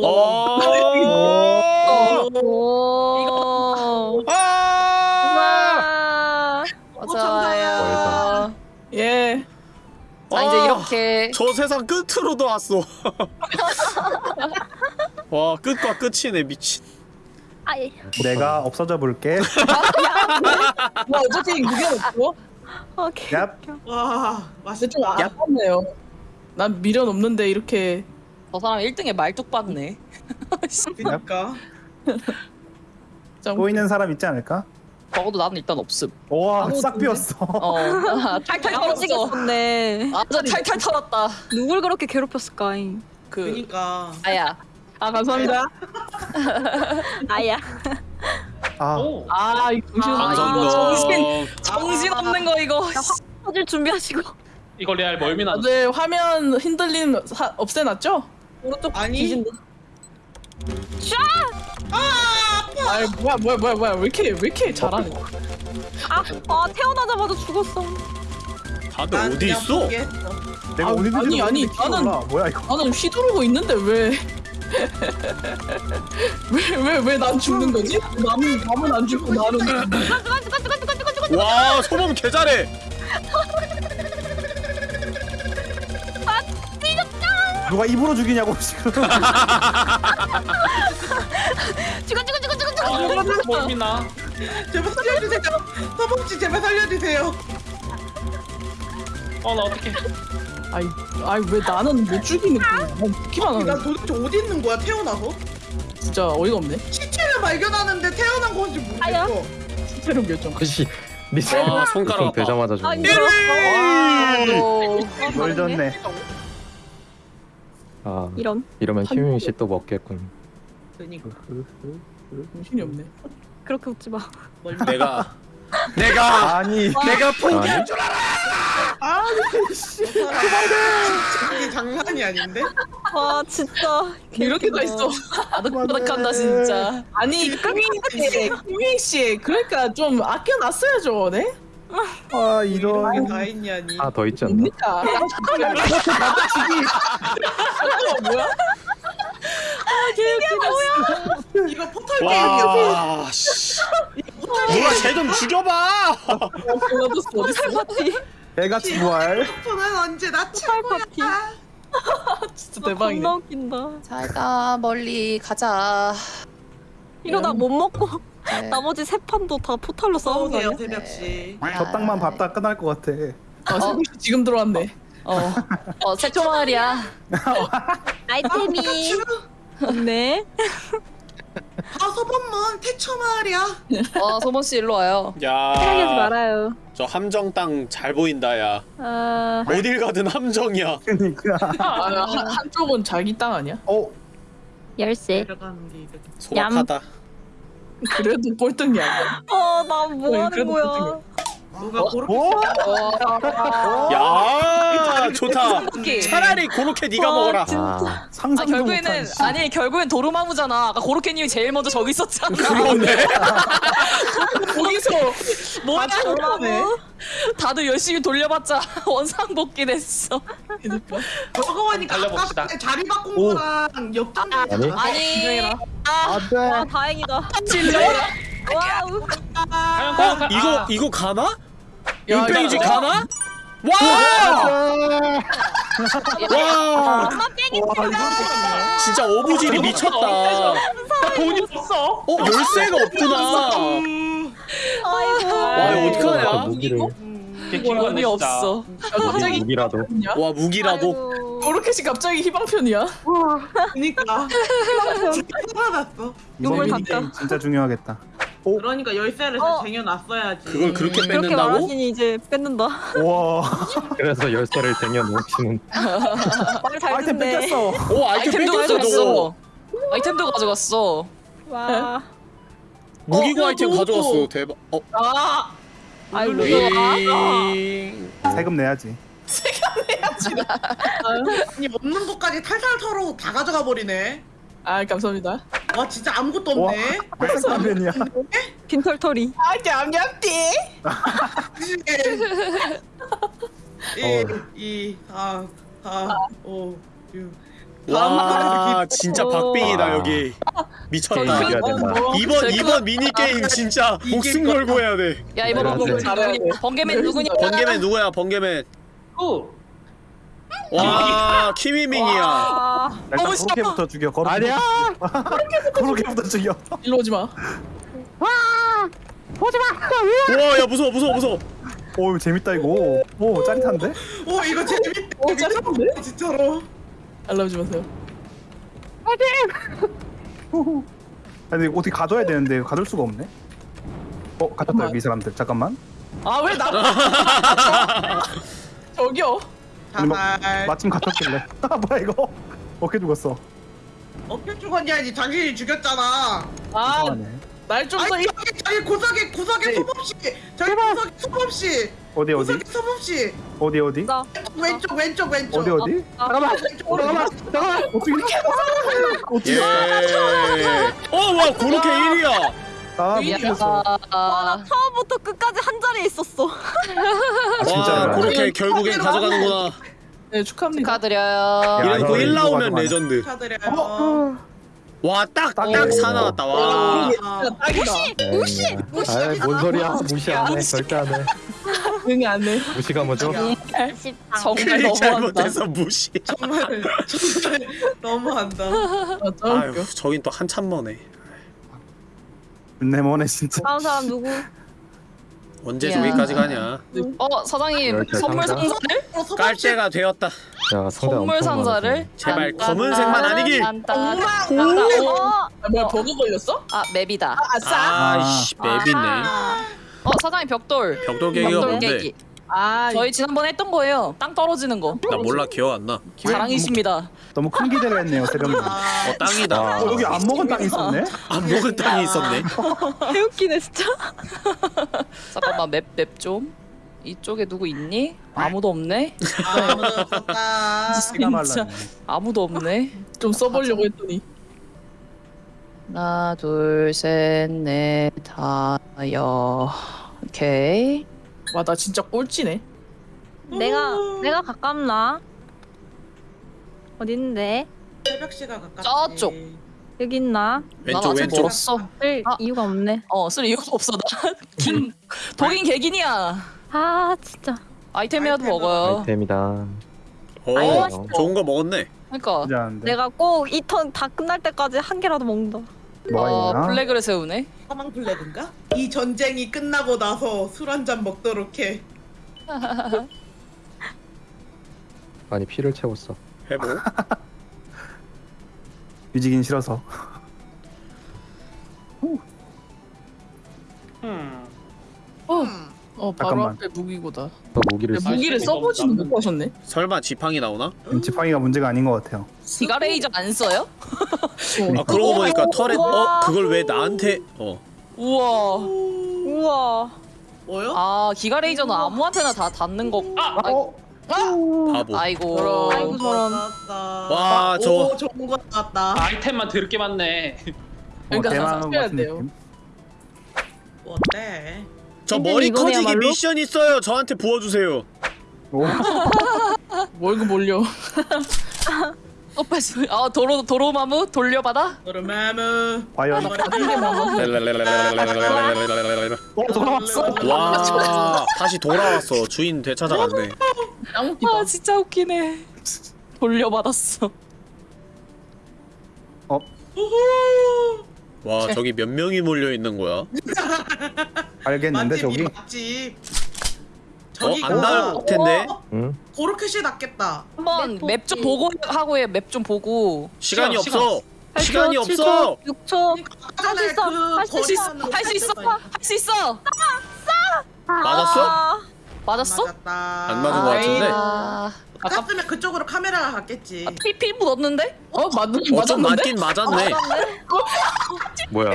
아, 이렇게. 저 세상 끝으로도 왔어 와 끝과 끝이네 미친 아이. 내가 없어져 볼게. 뭐 어차피 그게 없고. 오케이. 얍. 와, 맛있다. 좀 아깝네요. 난 미련 없는데 이렇게 저 사람 1등에 말뚝 박네. 그니까. 짱. 보이는 사람 있지 않을까? 적어도 나는 일단 없음. 와, 싹 비었어. 어. 탈탈 털었어. 썼네. 아, 저 탈탈 털었다. 누굴 그렇게 괴롭혔을까잉? 그. 그니까. 아야. 아 감사합니다. 아야. 아, 오. 아이 정신. 아, 감사합니다 이거 정신- 정신 없는 거 이거. 터질 준비하시고. 이거 레알 멀미 나. 네 화면 흔들림 사, 없애놨죠? 오른쪽 아니. 뒤진다. 아 뭐야 뭐야 뭐야 뭐야 왜 이렇게 왜 이렇게 잘하네? 아, 아 태어나자마자 죽었어. 다들 난 어디 그냥 있어? 포기했어. 내가 아, 어디든지 아니, 아니, 모르는데 나는-. 뭐야 이거? 나는 휘두르고 있는데 왜? 왜 왜 왜 난 죽는 거지? 남은 남은 안 죽고 나는 와 소범 개 잘해 누가 입으로 죽이냐고 지금. 죽어 죽어 죽어 죽어 죽어. 아, 멀미나. 제발 살려주세요. 서봉씨 제발 살려주세요. 어 나 어떡해. 아이 아이 왜 나는 못 죽이는 거야? 난 죽기만 난 하는 도대체 어디 있는 거야 태어나서? 진짜 어이가 없네. 시체를 발견하는데 태어난 건지 모르겠어. 실제로 결정. 그시 미친. 아 손가락 아파 되자마자 아 죽는. 힘들어. 뭘 줬네. 아 이런. 이러면 희민 씨또 먹겠군. 그니까. 정신이 없네. 그렇게 웃지 마. 내가 내가 아니, 내가 포기할 아니. 줄 알아 아니 씨. 그게 장난이 아닌데? 와 진짜 이렇게 다 있어. 아득바득한다 진짜. 아니 꾸민 씨, 꾸민 씨, 그러니까 좀 아껴놨어야죠, 네? 아 이런. 다 있냐니. 하나 더 있지 않나? 뭡니까? 뭐야? 이거 포털 게임이야. 와 씨. 누가 쟤좀 죽여봐 어딨어? 파티 애같이 부활. 포는 언제 나 최고야. 진짜 대박이네. 겁나 웃긴다 잘가 멀리 가자. 이러다 못 먹고 네. 나머지 세 판도 다 포탈로 싸우는 거 싸우네요 아니야? 새벽시. 저 땅만 밟다 끝날 것 같아. 아, 어. 지금 들어왔네. 어, 어 색조 마을이야. 아이템이 없네 아 소범문 태초 마을이야. 어 소문 씨 일로 와요. 생각하지 말아요 함정 땅 잘 보인다 야 아 어딜 가든 함정이야 그러니까. 아, 한, 한쪽은 자기 땅 아니야? 어 열쇠 게. 소박하다 그래도 꼴등이 아니야. 어나 뭐 하는 거야 꼴등이야. 누가 그렇게 어? 야 좋다 오케이. 차라리 고로케 네가 와, 먹어라 진짜 아 상상도 결국에는 못한. 아니 결국엔 도루마무잖아. 아까 고로케님이 제일 먼저 저기 있었잖아. 그러네 거기서 뭐야? 도루마무? 다들 열심히 돌려봤자 원상복귀 됐어. 그니까. 저거 보니까 달려봅시다. 아까 자리 바꾼 오. 거랑 역전 아니? 아니 와 안돼. 다행이다 진짜 와우 가영 어? 가 이거 아, 이거 가나? 나- 가나? 와! 와! 엄마 뺑이 진짜 어부지리 미쳤다. 돈이 없어 어 열쇠가 없구나. 아이고 와 이거 아, 어떡하냐? 무기를 의미 없어. 갑자기 무기라도 와 무기라도. 그렇게씩 갑자기 희망편이야? 그니까 살아났어. 이번 욕을 미니 닦아. 진짜 중요하겠다. 그러니까 열쇠를 어. 쟁여놨어야지. 그걸 그렇게 그렇게 뺏는다고? 말하시니 이제 뺏는다 와 그래서 열쇠를 쟁여 놓으시는 말잘 아이템 듣네 뺏겼어. 오 아이템 아이템도 뺏겼어 저거. 가져갔어. 아이템도 가져갔어. 와 무기고 어, 아이템 어, 가져갔어. 어. 대박. 어. 아, 아이고 윙. 세금 내야지. 아니 없는 것까지 탈탈 털어 다 가져가 버리네. 아 감사합니다. 와 진짜 아무것도 와 없네. 백색라면이야. 빈털털이 아 냠냠띠. 일, 이, 사, 사, 오, 육. 와 진짜 박빙이다 여기. 미쳤다. 이겨야 된다 이번 이번 미니 게임 진짜 목숨 걸고 해야 돼. 야 이번 번개맨. 누구냐? 번개맨 누구냐? 번개맨 누구야? 번개맨. 오 와 키미밍이야. 아 일단 너무 싫어. 그렇게부터 죽여. 거룩. 아니야 그렇게부터 죽여. 일로 오지 마. 와야 무서워 무서워 무서워. 오 재밌다 이거. 오 짜릿한데? 오 이거 재밌다. 어 짜릿한데? 진짜로. 알람 지 마세요. 아니 어떻게 가둬야 되는데 가둘 수가 없네. 어 가졌다 잠깐만. 여기 이 사람들 잠깐만. 아왜 나? 저기요. 자살. 마침 갇혔길래. 아 뭐야 이거? 어떻게 죽었어? 어떻게 죽었냐지 당신이 죽였잖아. 아 이상하네. 날좀더 아니 저기 저기 구석에 구석에 네. 소범 씨. 저기 구석에 소범 씨. 어디 어디? 구석에 소범 씨. 어디 어디? 나 왼쪽 왼쪽 왼쪽. 어디 어디? 잠깐만. 왼쪽 잠깐만. 어떻게 어떻게? 예. 어와 고로케 1위야. 아 못했어. 와, 아, 나 처음부터 끝까지 한 자리에 있었어 아와 진짜로. 고로케 결국엔 가져가는구나. 네 축하합니다. 축하드려요. 야, 이거 1 이거 나오면. 레전드. 축하드려요. 와딱딱4 나왔다. 와. 아, 딱이다. 무시 아이 뭔 소리야 무시 안 해 절대 안 해 응이 안 해. 무시가 뭐죠? 정말 너무한다. 잘못해서 무시. 정말 정말 너무한다. 아. 아유 저긴 또 한참 머네. 내 머네 진짜. 다음 사람 누구 언제 야. 저기까지 가냐? 어 사장님 선물 상자? 상자를? 어, 소범 깔 씨. 때가 되었다. 야 선물 엄청 상자를? 제발 딴, 검은색만 딴, 아니길. 딴, 딴, 엄마, 딴, 딴. 어, 아 뭐야 버그 걸렸어? 아 맵이다. 아싸. 아이씨 맵있네. 어 사장님 벽돌. 벽돌 벽돌 뭔데? 아 저희 지난번에 했던 거예요. 땅 떨어지는 거. 나 몰라 기억 안 나. 자랑이십니다. 너무 큰 기대를 했네요 세령님. 어 아, 어 땅이다. 여기 안 먹은 땅이 있었네. 안 먹은 땅이 있었네. 개웃기네 진짜 잠깐만 맵 맵 좀. 이쪽에 누구 있니? 아무도 없네. 아무도 없었다. 시간 말라. 진짜 아무도 없네. 좀 써보려고 했더니 하나, 둘, 셋, 넷, 다, 여. 오케이. 와 나 진짜 꼴찌네 내가 내가 가깝나? 어딘데? 새벽 시가 가깝지. 저쪽. 여기 있나? 왼쪽 왼쪽 멀었어. 쓸 아. 이유가 없네. 어, 쓸 이유가 없어. 나 긴, 독인 개긴이야. 아 진짜. 아이템이라도 아이템은 먹어요. 아이템이다. 어 아이, 맛있어. 좋은 거 먹었네 그러니까 나쁘지 않은데. 내가 꼭 이 턴 다 끝날 때까지 한 개라도 먹는다. 뭐가 어, 있나? 플래그를 세우네. 사망 플래그인가? 이 전쟁이 끝나고 나서 술 한 잔 먹도록 해. 많이 피를 채웠어. 해보 뒤지긴 싫어서. 음. 음. 어 바로 잠깐만. 앞에 무기고다 또 무기를 야, 쓰. 무기를 이거 써보지는 없나? 못하셨네 설마 지팡이 나오나? 지팡이가 문제가 아닌 것 같아요. 기가 레이저 안 써요? 아 그러고 보니까 털에 어. 그걸 왜 나한테 어 우와. 우와. 뭐요? 아, 기가 레이저는 아무한테나 다 닿는 거. 아! 아이고. 바보 아이고. 그럼. 아이고 저런. 와, 저- 오, 좋은 거 나왔다. 아이템만 더럽게 많네 그러니까 뭐 대만한 것 사셔야 같은 돼요. 느낌. 어때? 저 머리 커지기 이거야말로? 미션 있어요 저한테 부어주세요 오, 월급 또 뺐어. 아, 도로, 도로마무 돌려받아? 노르마무. 과연 많아서 어, 돌아왔어. 와 다시 돌아왔어 주인 되찾아갔네 웃기다 아, 진짜 웃기네. 돌려받았어. 와 저기 몇 명이 몰려 있는 거야 알겠는데 저기 맞지. 저기 안 나올 텐데? 응? 고로켓이 낫겠다. 한번 맵맵좀 보기. 보고 하고 해. 맵 좀 보고. 시간이 시간, 없어 시간 이 없어 6초. 아까 전에 있어. 그 할수 있어. 할 수 있어. 할 수 있어. 맞았어? 아, 맞았어? 맞았다. 안 맞은 거 같은데 아, 갔으면 그쪽으로 카메라가 갔겠지. 아, 피 필부 넣었는데? 어 맞는 어좀 맞았는데 맞긴 맞았네 뭐야?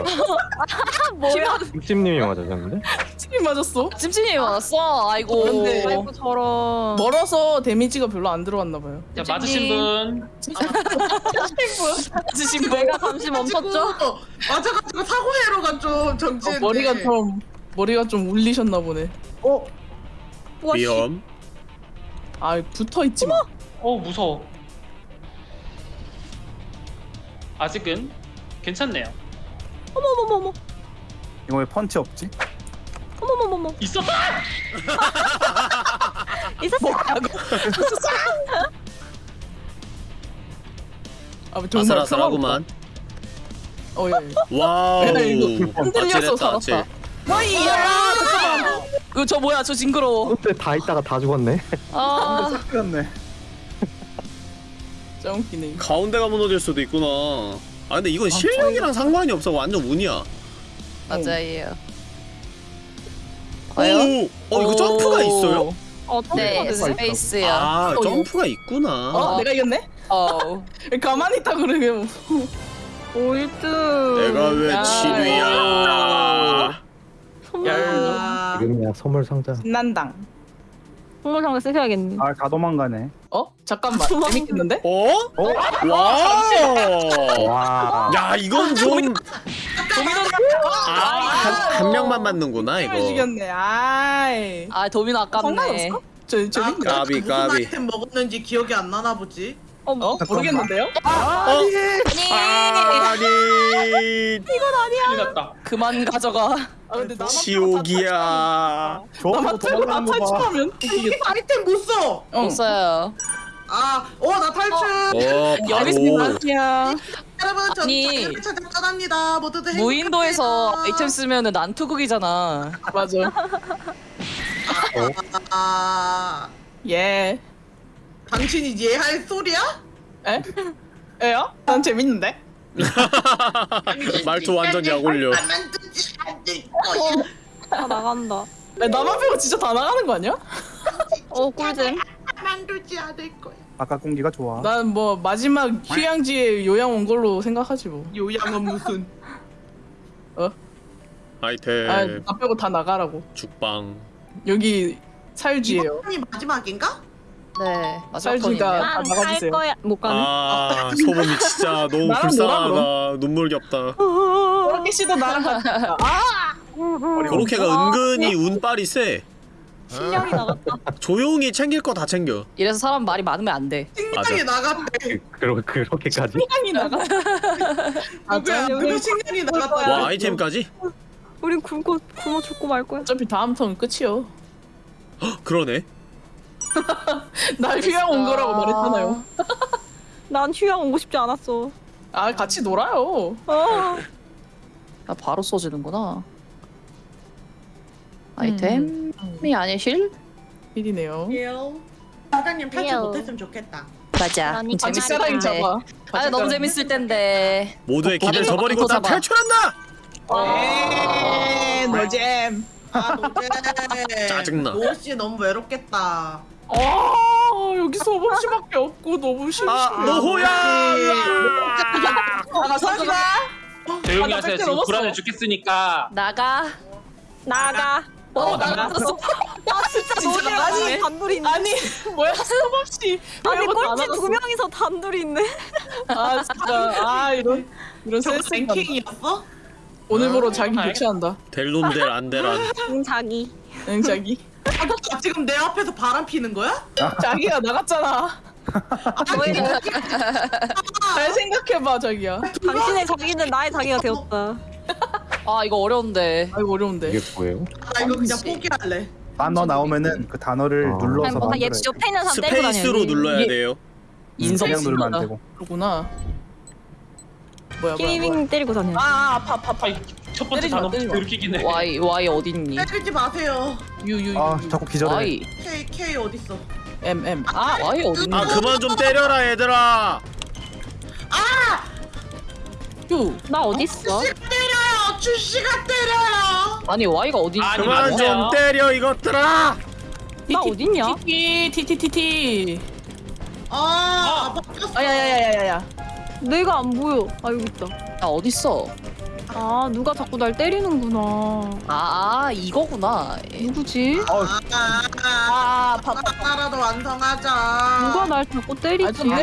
뭐야? 육집님이 맞으셨는데? 팀이 맞았어 찜찜이 맞았어. 아이고. 근데- 아이고 저런. 멀어서 데미지가 별로 안 들어갔나 봐요 자 맞으신 분 맞으신 분. 내가 잠시 멈췄죠? 가지고 맞아가지고 사고회로가 좀 어, 정지했네. 머리가 좀 머리가 좀 울리셨나 보네 어? 씨. 위험 아 붙어있지 마 어 무서워 아직은 괜찮네요 어머머머머. 이거 왜 펀치 없지? 어머머머머. 있었다! 있었어. 아, 정말 아슬아슬하구만 어, 예, 예. 와우 흔들려서 살았다. 아찔 뭐야 잠깐만 그저 뭐야? 저 징그러워. 근데 다 있다가 다 죽었네. 아, 그렇네. 짱 웃기네 이거. 가운데가 무너질 수도 있구나 아 근데 이건 실력이랑 상관이 없어 완전 운이야 맞아요. 과연? 오! 어 이거 점프가 있어요? 어, 네, 네. 스페이스야. 아 어, 점프가 있구나 어? 내가 이겼네? 어. 가만히 있다 그러면 5등. 내가 왜 야. 7위야 아, 지금이야 선물 상자. 신난당 홍물상을 쓰셔야겠네. 아, 다 도망가네. 어? 잠깐만 재밌겠는데? 어? 어? 와우 와. 야 이건 좀 아, 한, 한 명만 맞는구나 이거 죽였네 아이 아, 도미노 아깝네. 상관 없어? 저나 재밌네 그때 까비, 무슨 까비. 아이템 먹었는지 기억이 안 나나 보지. 어, 어? 모르겠는데요? 어? 아니, 아니 큰일 났다 그만 가져가. 아 근데 나만 지옥이야 나만 저 빼고 다. 탈출하면 웃기겠다 아이템 못 써. 어. 없어요. 아, 어, 나 탈출. 어 여기서 아니야 여러분, 전 아니. 자유를 찾아 떠납니다. 모두들 무인도에서. 아이템 쓰면은 난투극이잖아. 맞아 아, 예 당신이 이해할 소리야? 에? 에요? 난 재밌는데? 말투 완전 약올려. 다 나간다. 야, 나만 빼고 진짜 다 나가는 거 아니야? 어, 꿀잼. 만두지 않을 거야. 아까 공기가 좋아. 난 뭐 마지막 휴양지에 요양 온 걸로 생각하지 뭐 요양은 무슨? 아이템 아, 나 빼고 다 나가라고 죽방 여기 살지예요. 이번이 마지막인가? 네 마지막 턴이네요. 다갈 나가주세요. 거야. 못 가네. 아 소범이 진짜 너무 나랑 불쌍하다 눈물겹다 코로케 씨도 나랑 같이. 아 그렇게가 은근히 운빨이 세 실력이 나갔다. 조용히 챙길 거 다 챙겨 이래서 사람 말이 많으면 안 돼 식량이 나갔대. 그러 그렇게까지? 시간이 나가. 아 누구야? 짠. 누구 식량이 나갔다. 와 아이템까지? 우린 굶고 굶어 죽고 말 거야. 어차피 다음 턴 끝이요. 헉, 그러네 날 휴양 온 거라고 말했잖아요. 난 휴양 오고 싶지 않았어. 아 같이 놀아요. 어. 아 바로 써지는구나 아이템이 아니실? 일이네요. 예요. 사장님 탈출 예요. 못했으면 좋겠다. 맞아 그러니까 아직 재밌을 사랑이 텐데 잡아. 아 너무 재밌을 텐데 모두의 기대를 더 저버리고 다 잡아. 탈출한다! 에이 노잼. 아 노제. 짜증나. 노씨 너무 외롭겠다. 아 여기 소범 씨밖에 없고 너무 심심해. 아 노호야! 나가 사주라. 조용히 아, 나 하세요. 지금. 불안해 죽겠으니까. 나가 나가. 어 나갔어. 아 진짜 진짜 나가네. 아니 단둘이 있네. 아니 뭐야 소범 씨. 아니 왜 꼴찌? 두 명이서 단둘이 있네. 아 진짜 아 이런 이런 저거 센스 랭킹이었어? 오늘부로 자기 교체한다. 델론델 안델란 응 자기. 응 자기. 아, 지금 내 앞에서 바람 피는 거야? 자기가 나갔잖아. 잘 생각해봐 자기야. 당신의 자기는 나의 자기가 되었다. 아 이거 어려운데 아이고 어려운데. 이게 뭐예요? 아 이거 그냥 포기할래. 단어 나오면은 그 단어를 어. 눌러서 뭔가 얘 만들어야 돼. 옆에 있는 사람 때리고 다녀. 스페이스로 눌러야 돼요 인성 그냥 누르면 안. 되고. 그러구나. 뭐야 뭐야 뭐야. 키밍 때리고 다녀. 아, 아 아파 아파 아파. 첫 번째 때리지 마, 단어 때리지 마. 들키긴 해. Y Y 어딨니 때리지 마세요. U U 아 자꾸 기절해. Y K K 어딨어? M M. 아 Y 어딨니 아 그만 좀 때려라 얘들아 유. 나 어디 있어? 주씨가 때려요. 주씨가 때려요. 아니 Y가 어딨니 아니, 그만 맞아요. 좀 때려 이것들아 나 어딨냐? 티티 티티 티티. 아, 아 바뀌었어. 아야야야야야. 내가 안 보여. 아 여기 있다. 나 어딨어 아 누가 자꾸 날 때리는구나. 아, 아 이거구나 누구지? 아, 아, 아, 아. 하나라도 완성하자. 누가 날 자꾸 때리지? 마.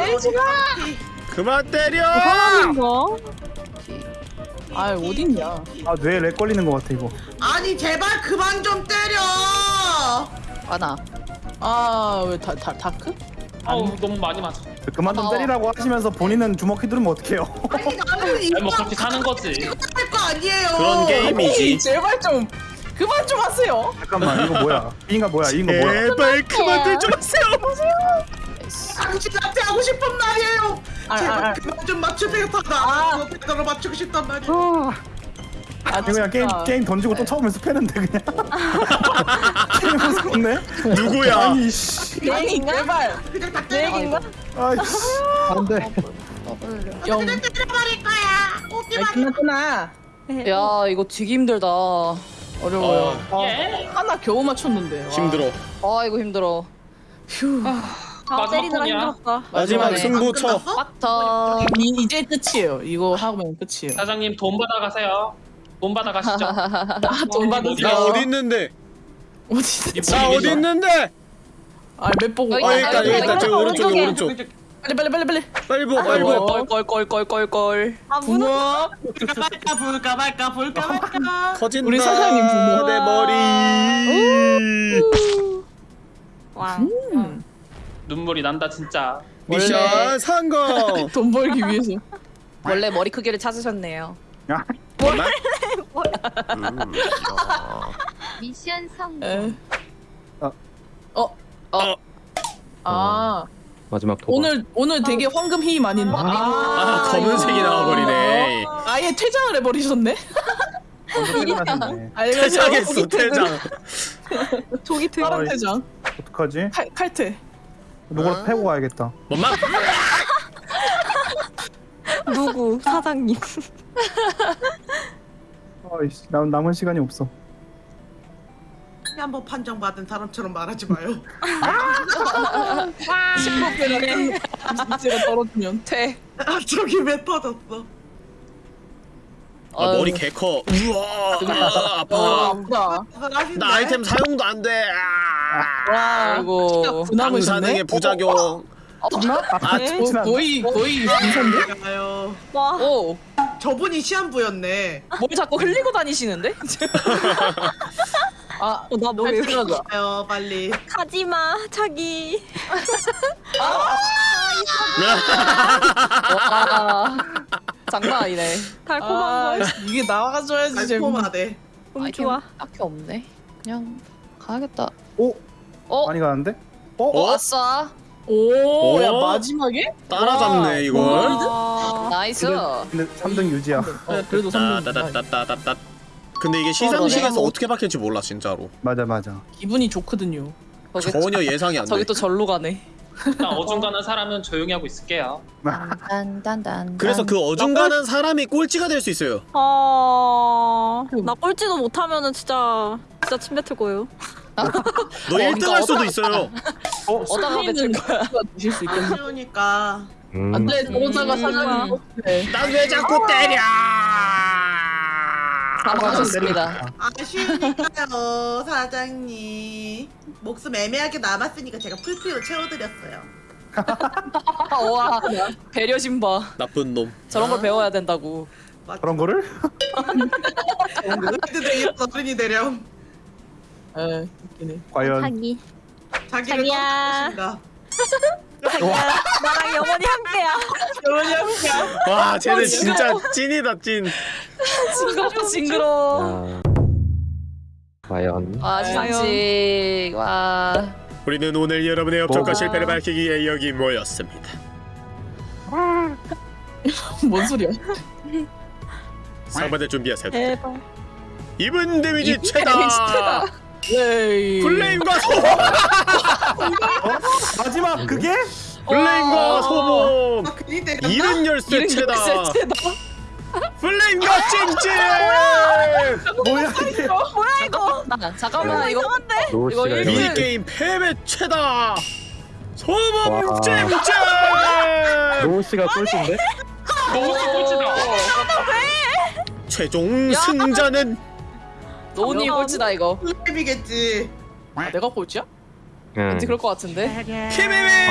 그만 때려 사람인가? 아 어딨냐. 아뇌렉 걸리는 것 같아 이거. 아니 제발 그만 좀 때려. 아나 아왜 다다 다크? 아우 너무 많이 맞아. 그만 좀 어. 때리라고 하시면서 본인은 주먹 휘두르면 어떡해요? 아니 나는 이거 뭐 그렇게 사는 거지. 할거 아니에요. 그런 게임이지 아니, 제발 좀 그만 좀 하세요. 잠깐만 이거 뭐야? B인가 뭐야? E인가 뭐야? 제발 그만들 좀 하세요 당신한테 하고 싶은 말이에요. 아, 제발 아, 아. 그만 좀 맞추세요. 다나 배달로 맞추고 싶단 말이에요. 아 그냥 게임. 게임 던지고 또 처음에 스패는데 그냥. 게임 무섭네. 누구야 아니 씨. 아니 제발. 그냥 다 내. 얘긴가? 아이씨. 안돼. 영. 때려버릴 거야. 오기만. 끝났구나. 야 이거 되게 힘들다 아 어려워요. 어, 예. 하나 겨우 맞췄는데. 와. 힘들어 이거 힘들어 휴. 아 마지막 때리느라. 힘들었다. 마지막 마지막에. 승부 쳐 끝났어? 빡터 이, 이제 끝이에요. 이거 하면 끝이에요. 사장님 돈 받아 가세요. 돈 받아 가시죠. 아돈 받으세요. 나 어디 있는데 어디? 이나 어디 있는데 아맵 보고. 여기 어 아, 여기 있다 여기 여기 있다 있다. 저기 오른쪽에 오른쪽에. 오른쪽 빨리 빨리 빨리 빨리. 빨리 보 빨리 보아 무너. 부모. 볼까 말까 볼까 말까 볼까 말까. 터진다 우리 사장님 부모. 내 머리 왕. 음. 눈물이 난다 진짜. 미션 성공 돈 벌기 위해서. 원래 머리 크기를 찾으셨네요 잠깐만 미션 성공. 에. 어. 어. 어. 아 마지막 도박. 오늘 오늘 되게 황금히 많이. 아 검은색이 나와버리네 아예 퇴장을 해버리셨네. 퇴장했어 퇴장 되게 파란 어이. 퇴장. 어떡하지? 칼 칼퇴. 누굴 패고 가야겠다. 엄마 누구 사장님. 아이씨 남 남은 시간이 없어. 한번 판정받은 사람처럼 말하지 마요. 신고배가 이제가 떨어지면. 퇴 아 저기 왜 터졌어? 아, 머리 개 커. 우와, 아, 아파. 아? 나 아이템 사용도 안 돼. 아, 와. 부남으셨네. 방사능의 부작용. 아, 거- 거의 거의 인선데? 가요. 와. 오, 저분이 시한부였네. 뭘 자꾸 흘리고 다니시는데? 아, 어, 왜 이렇게 가요 빨리. 가지마 자기. 와, 장난 아니네. 달콤한 아, 걸. 이게 나와줘야지. 달콤하대. 음, 아이템 좋아. 딱히 없네. 그냥 가야겠다. 오 어, 많이 가는데? 어? 왔어. 오, 야 어? 마지막에? 따라잡네 이걸. 와. 나이스. 근데 3등 유지야. 어, 그래도 따, 3등. 따, 따, 따, 따, 따. 근데 이게 시상식에서 어 떻게 바뀔지 몰라 진짜로. 맞아 맞아. 기분이 좋거든요. 전혀 예상이 안 돼. 저기 또 절로 가네. 일단 어중간한 사람은 조용히 하고 있을게요. 딴딴딴. 그래서 그 어중간한 사람이 꼴찌가 될 수 있어요. 아. 나 꼴찌도 못하면은 진짜 진짜 침 뱉을 거예요. 너 그러니까 1등 할 수도 있어요. 어디다가 맺힐 거야? 드실 수 있겠네. 아쉬우니까. 음. 안돼, 저러다가 음. 사장님. 네. 난왜 자꾸 때려? 사망하셨습니다. 아쉬우니까요 사장님. 목숨 애매하게 남았으니까 제가 풀피로 채워드렸어요. 아, 와, 배려심 봐. 나쁜 놈. 저런 걸 배워야 된다고. 그런 거를? 어른이 되렴. 에, 웃기네. 과연 자기. 자기를 자기야. 자기야. 나랑 영원히 함께야. 와, 쟤는 진짜 찐이다 찐. 징그러, 징그러. 과연 아, 진짜. 와. 우리는 오늘 여러분의 업적과 와. 실패를 밝히기 위해 여기 모였습니다. 뭔 소리야? 상반대 준비하세요. 대박. 이분 데미지 이분 최다. 네. 플레임과 소모. 마지막 그게? 플레임과 소모. 아 괜히 때렸나? 이른 열쇠 최다. 플레임과 찜찜. 뭐야 이게? 뭐야 이거? 아, 잠깐만 이거 노우 이거 일등. 이러면 미니 게임 패배 최다. 소모 와. 찜찜. 노우 씨가 꼴찌인데? 너무 꼴찌다. 최종 승자는 노은이 꼴찌다 이거. 풀피겠지. 아, 내가 꼴찌야? 응. 왠지 그럴 것 같은데. 케메메.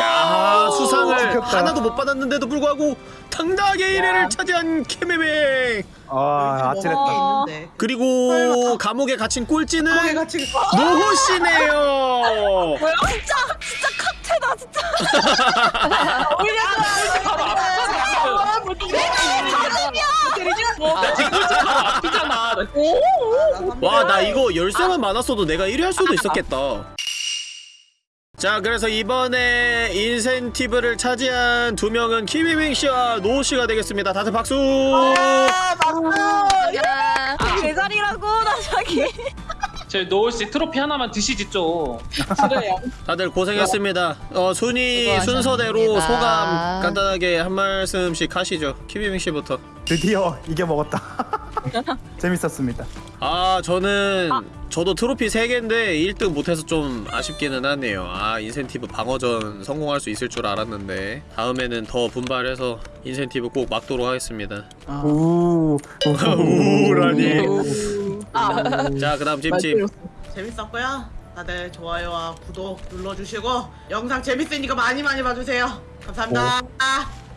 야 수상을 지켰다. 하나도 못 받았는데도 불구하고 당당하게 1회를 차지한 케메메. 아 아찔했다. 뭐 있는데. 그리고 감옥에 갇힌 꼴찌는 같이 노호 씨네요. 진짜 진짜 칵테다 진짜. 나 지금 꼴찌 바로 앞이잖아. 와 나 이거 열쇠만 많았어도 내가 1위 할 수도 있었겠다. 자 그래서 이번에 인센티브를 차지한 두 명은 키미밍 씨와 노호 씨가 되겠습니다. 다들 박수. 야. 아, 제자리라고 나 자기. 제 노을 씨 트로피 하나만 드시지 좀. 그래요. 다들 고생했습니다. 어 순위. 순서대로 소감 간단하게 한 말씀씩 하시죠. 키미밍 씨부터. 드디어 이겨 먹었다. 재밌었습니다. 아 저는 저도 트로피 3개인데 1등 못해서 좀 아쉽기는 하네요 아 인센티브 방어전 성공할 수 있을 줄 알았는데 다음에는 더 분발해서 인센티브 꼭 막도록 하겠습니다 아, 우. 우라니 아, 자 그 다음 찜찜. 재밌었고요. 다들 좋아요와 구독 눌러주시고 영상 재밌으니까 많이 많이 봐주세요. 감사합니다.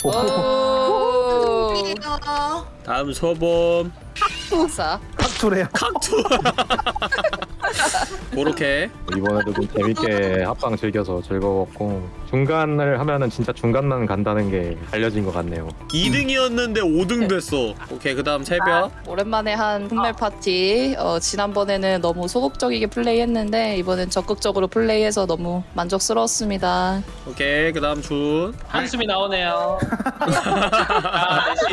오. 안녕. 다음 소범 아싸. 탁투래요. 칵투 그렇게 이번에도 좀 재밌게 합방 즐겨서 즐거웠고 중간을 하면은 진짜 중간만 간다는 게 알려진 것 같네요. 2등이었는데 5등 됐어 오케이 그 다음 새벽 오랜만에 한 분말 파티. 어, 지난번에는 너무 소극적이게 플레이했는데 이번엔 적극적으로 플레이해서 너무 만족스러웠습니다. 오케이 그 다음 준 한숨이 나오네요. 아, 다시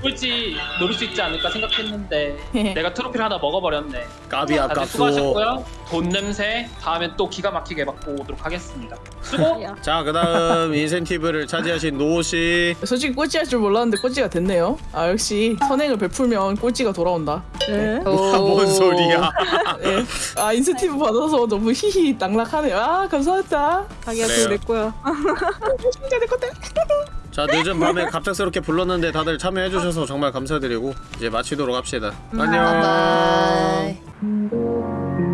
꼴찌 노릴 수 있지 않을까 생각했는데 내가 트로피를 하나 먹어버렸네. 까비 아깝소 하셨고요. 돈 냄새 다음엔 또 기가 막히게 받고 오도록 하겠습니다. 수고. 자 그 다음 인센티브를 차지하신 노호 씨 솔직히 꼴찌할 줄 몰랐는데 꼴찌가 됐네요. 아 역시 선행을 베풀면 꼴찌가 돌아온다. 네. 뭔 소리야 네. 아 인센티브 받아서 너무 히히 낙락하네요. 아 감사합니다. 자기야. 그거 내 거야. 진짜 내 건데. 자 늦은 밤에 갑작스럽게 불렀는데 다들 참여해주셔서 정말 감사드리고 이제 마치도록 합시다 안녕 Thank you.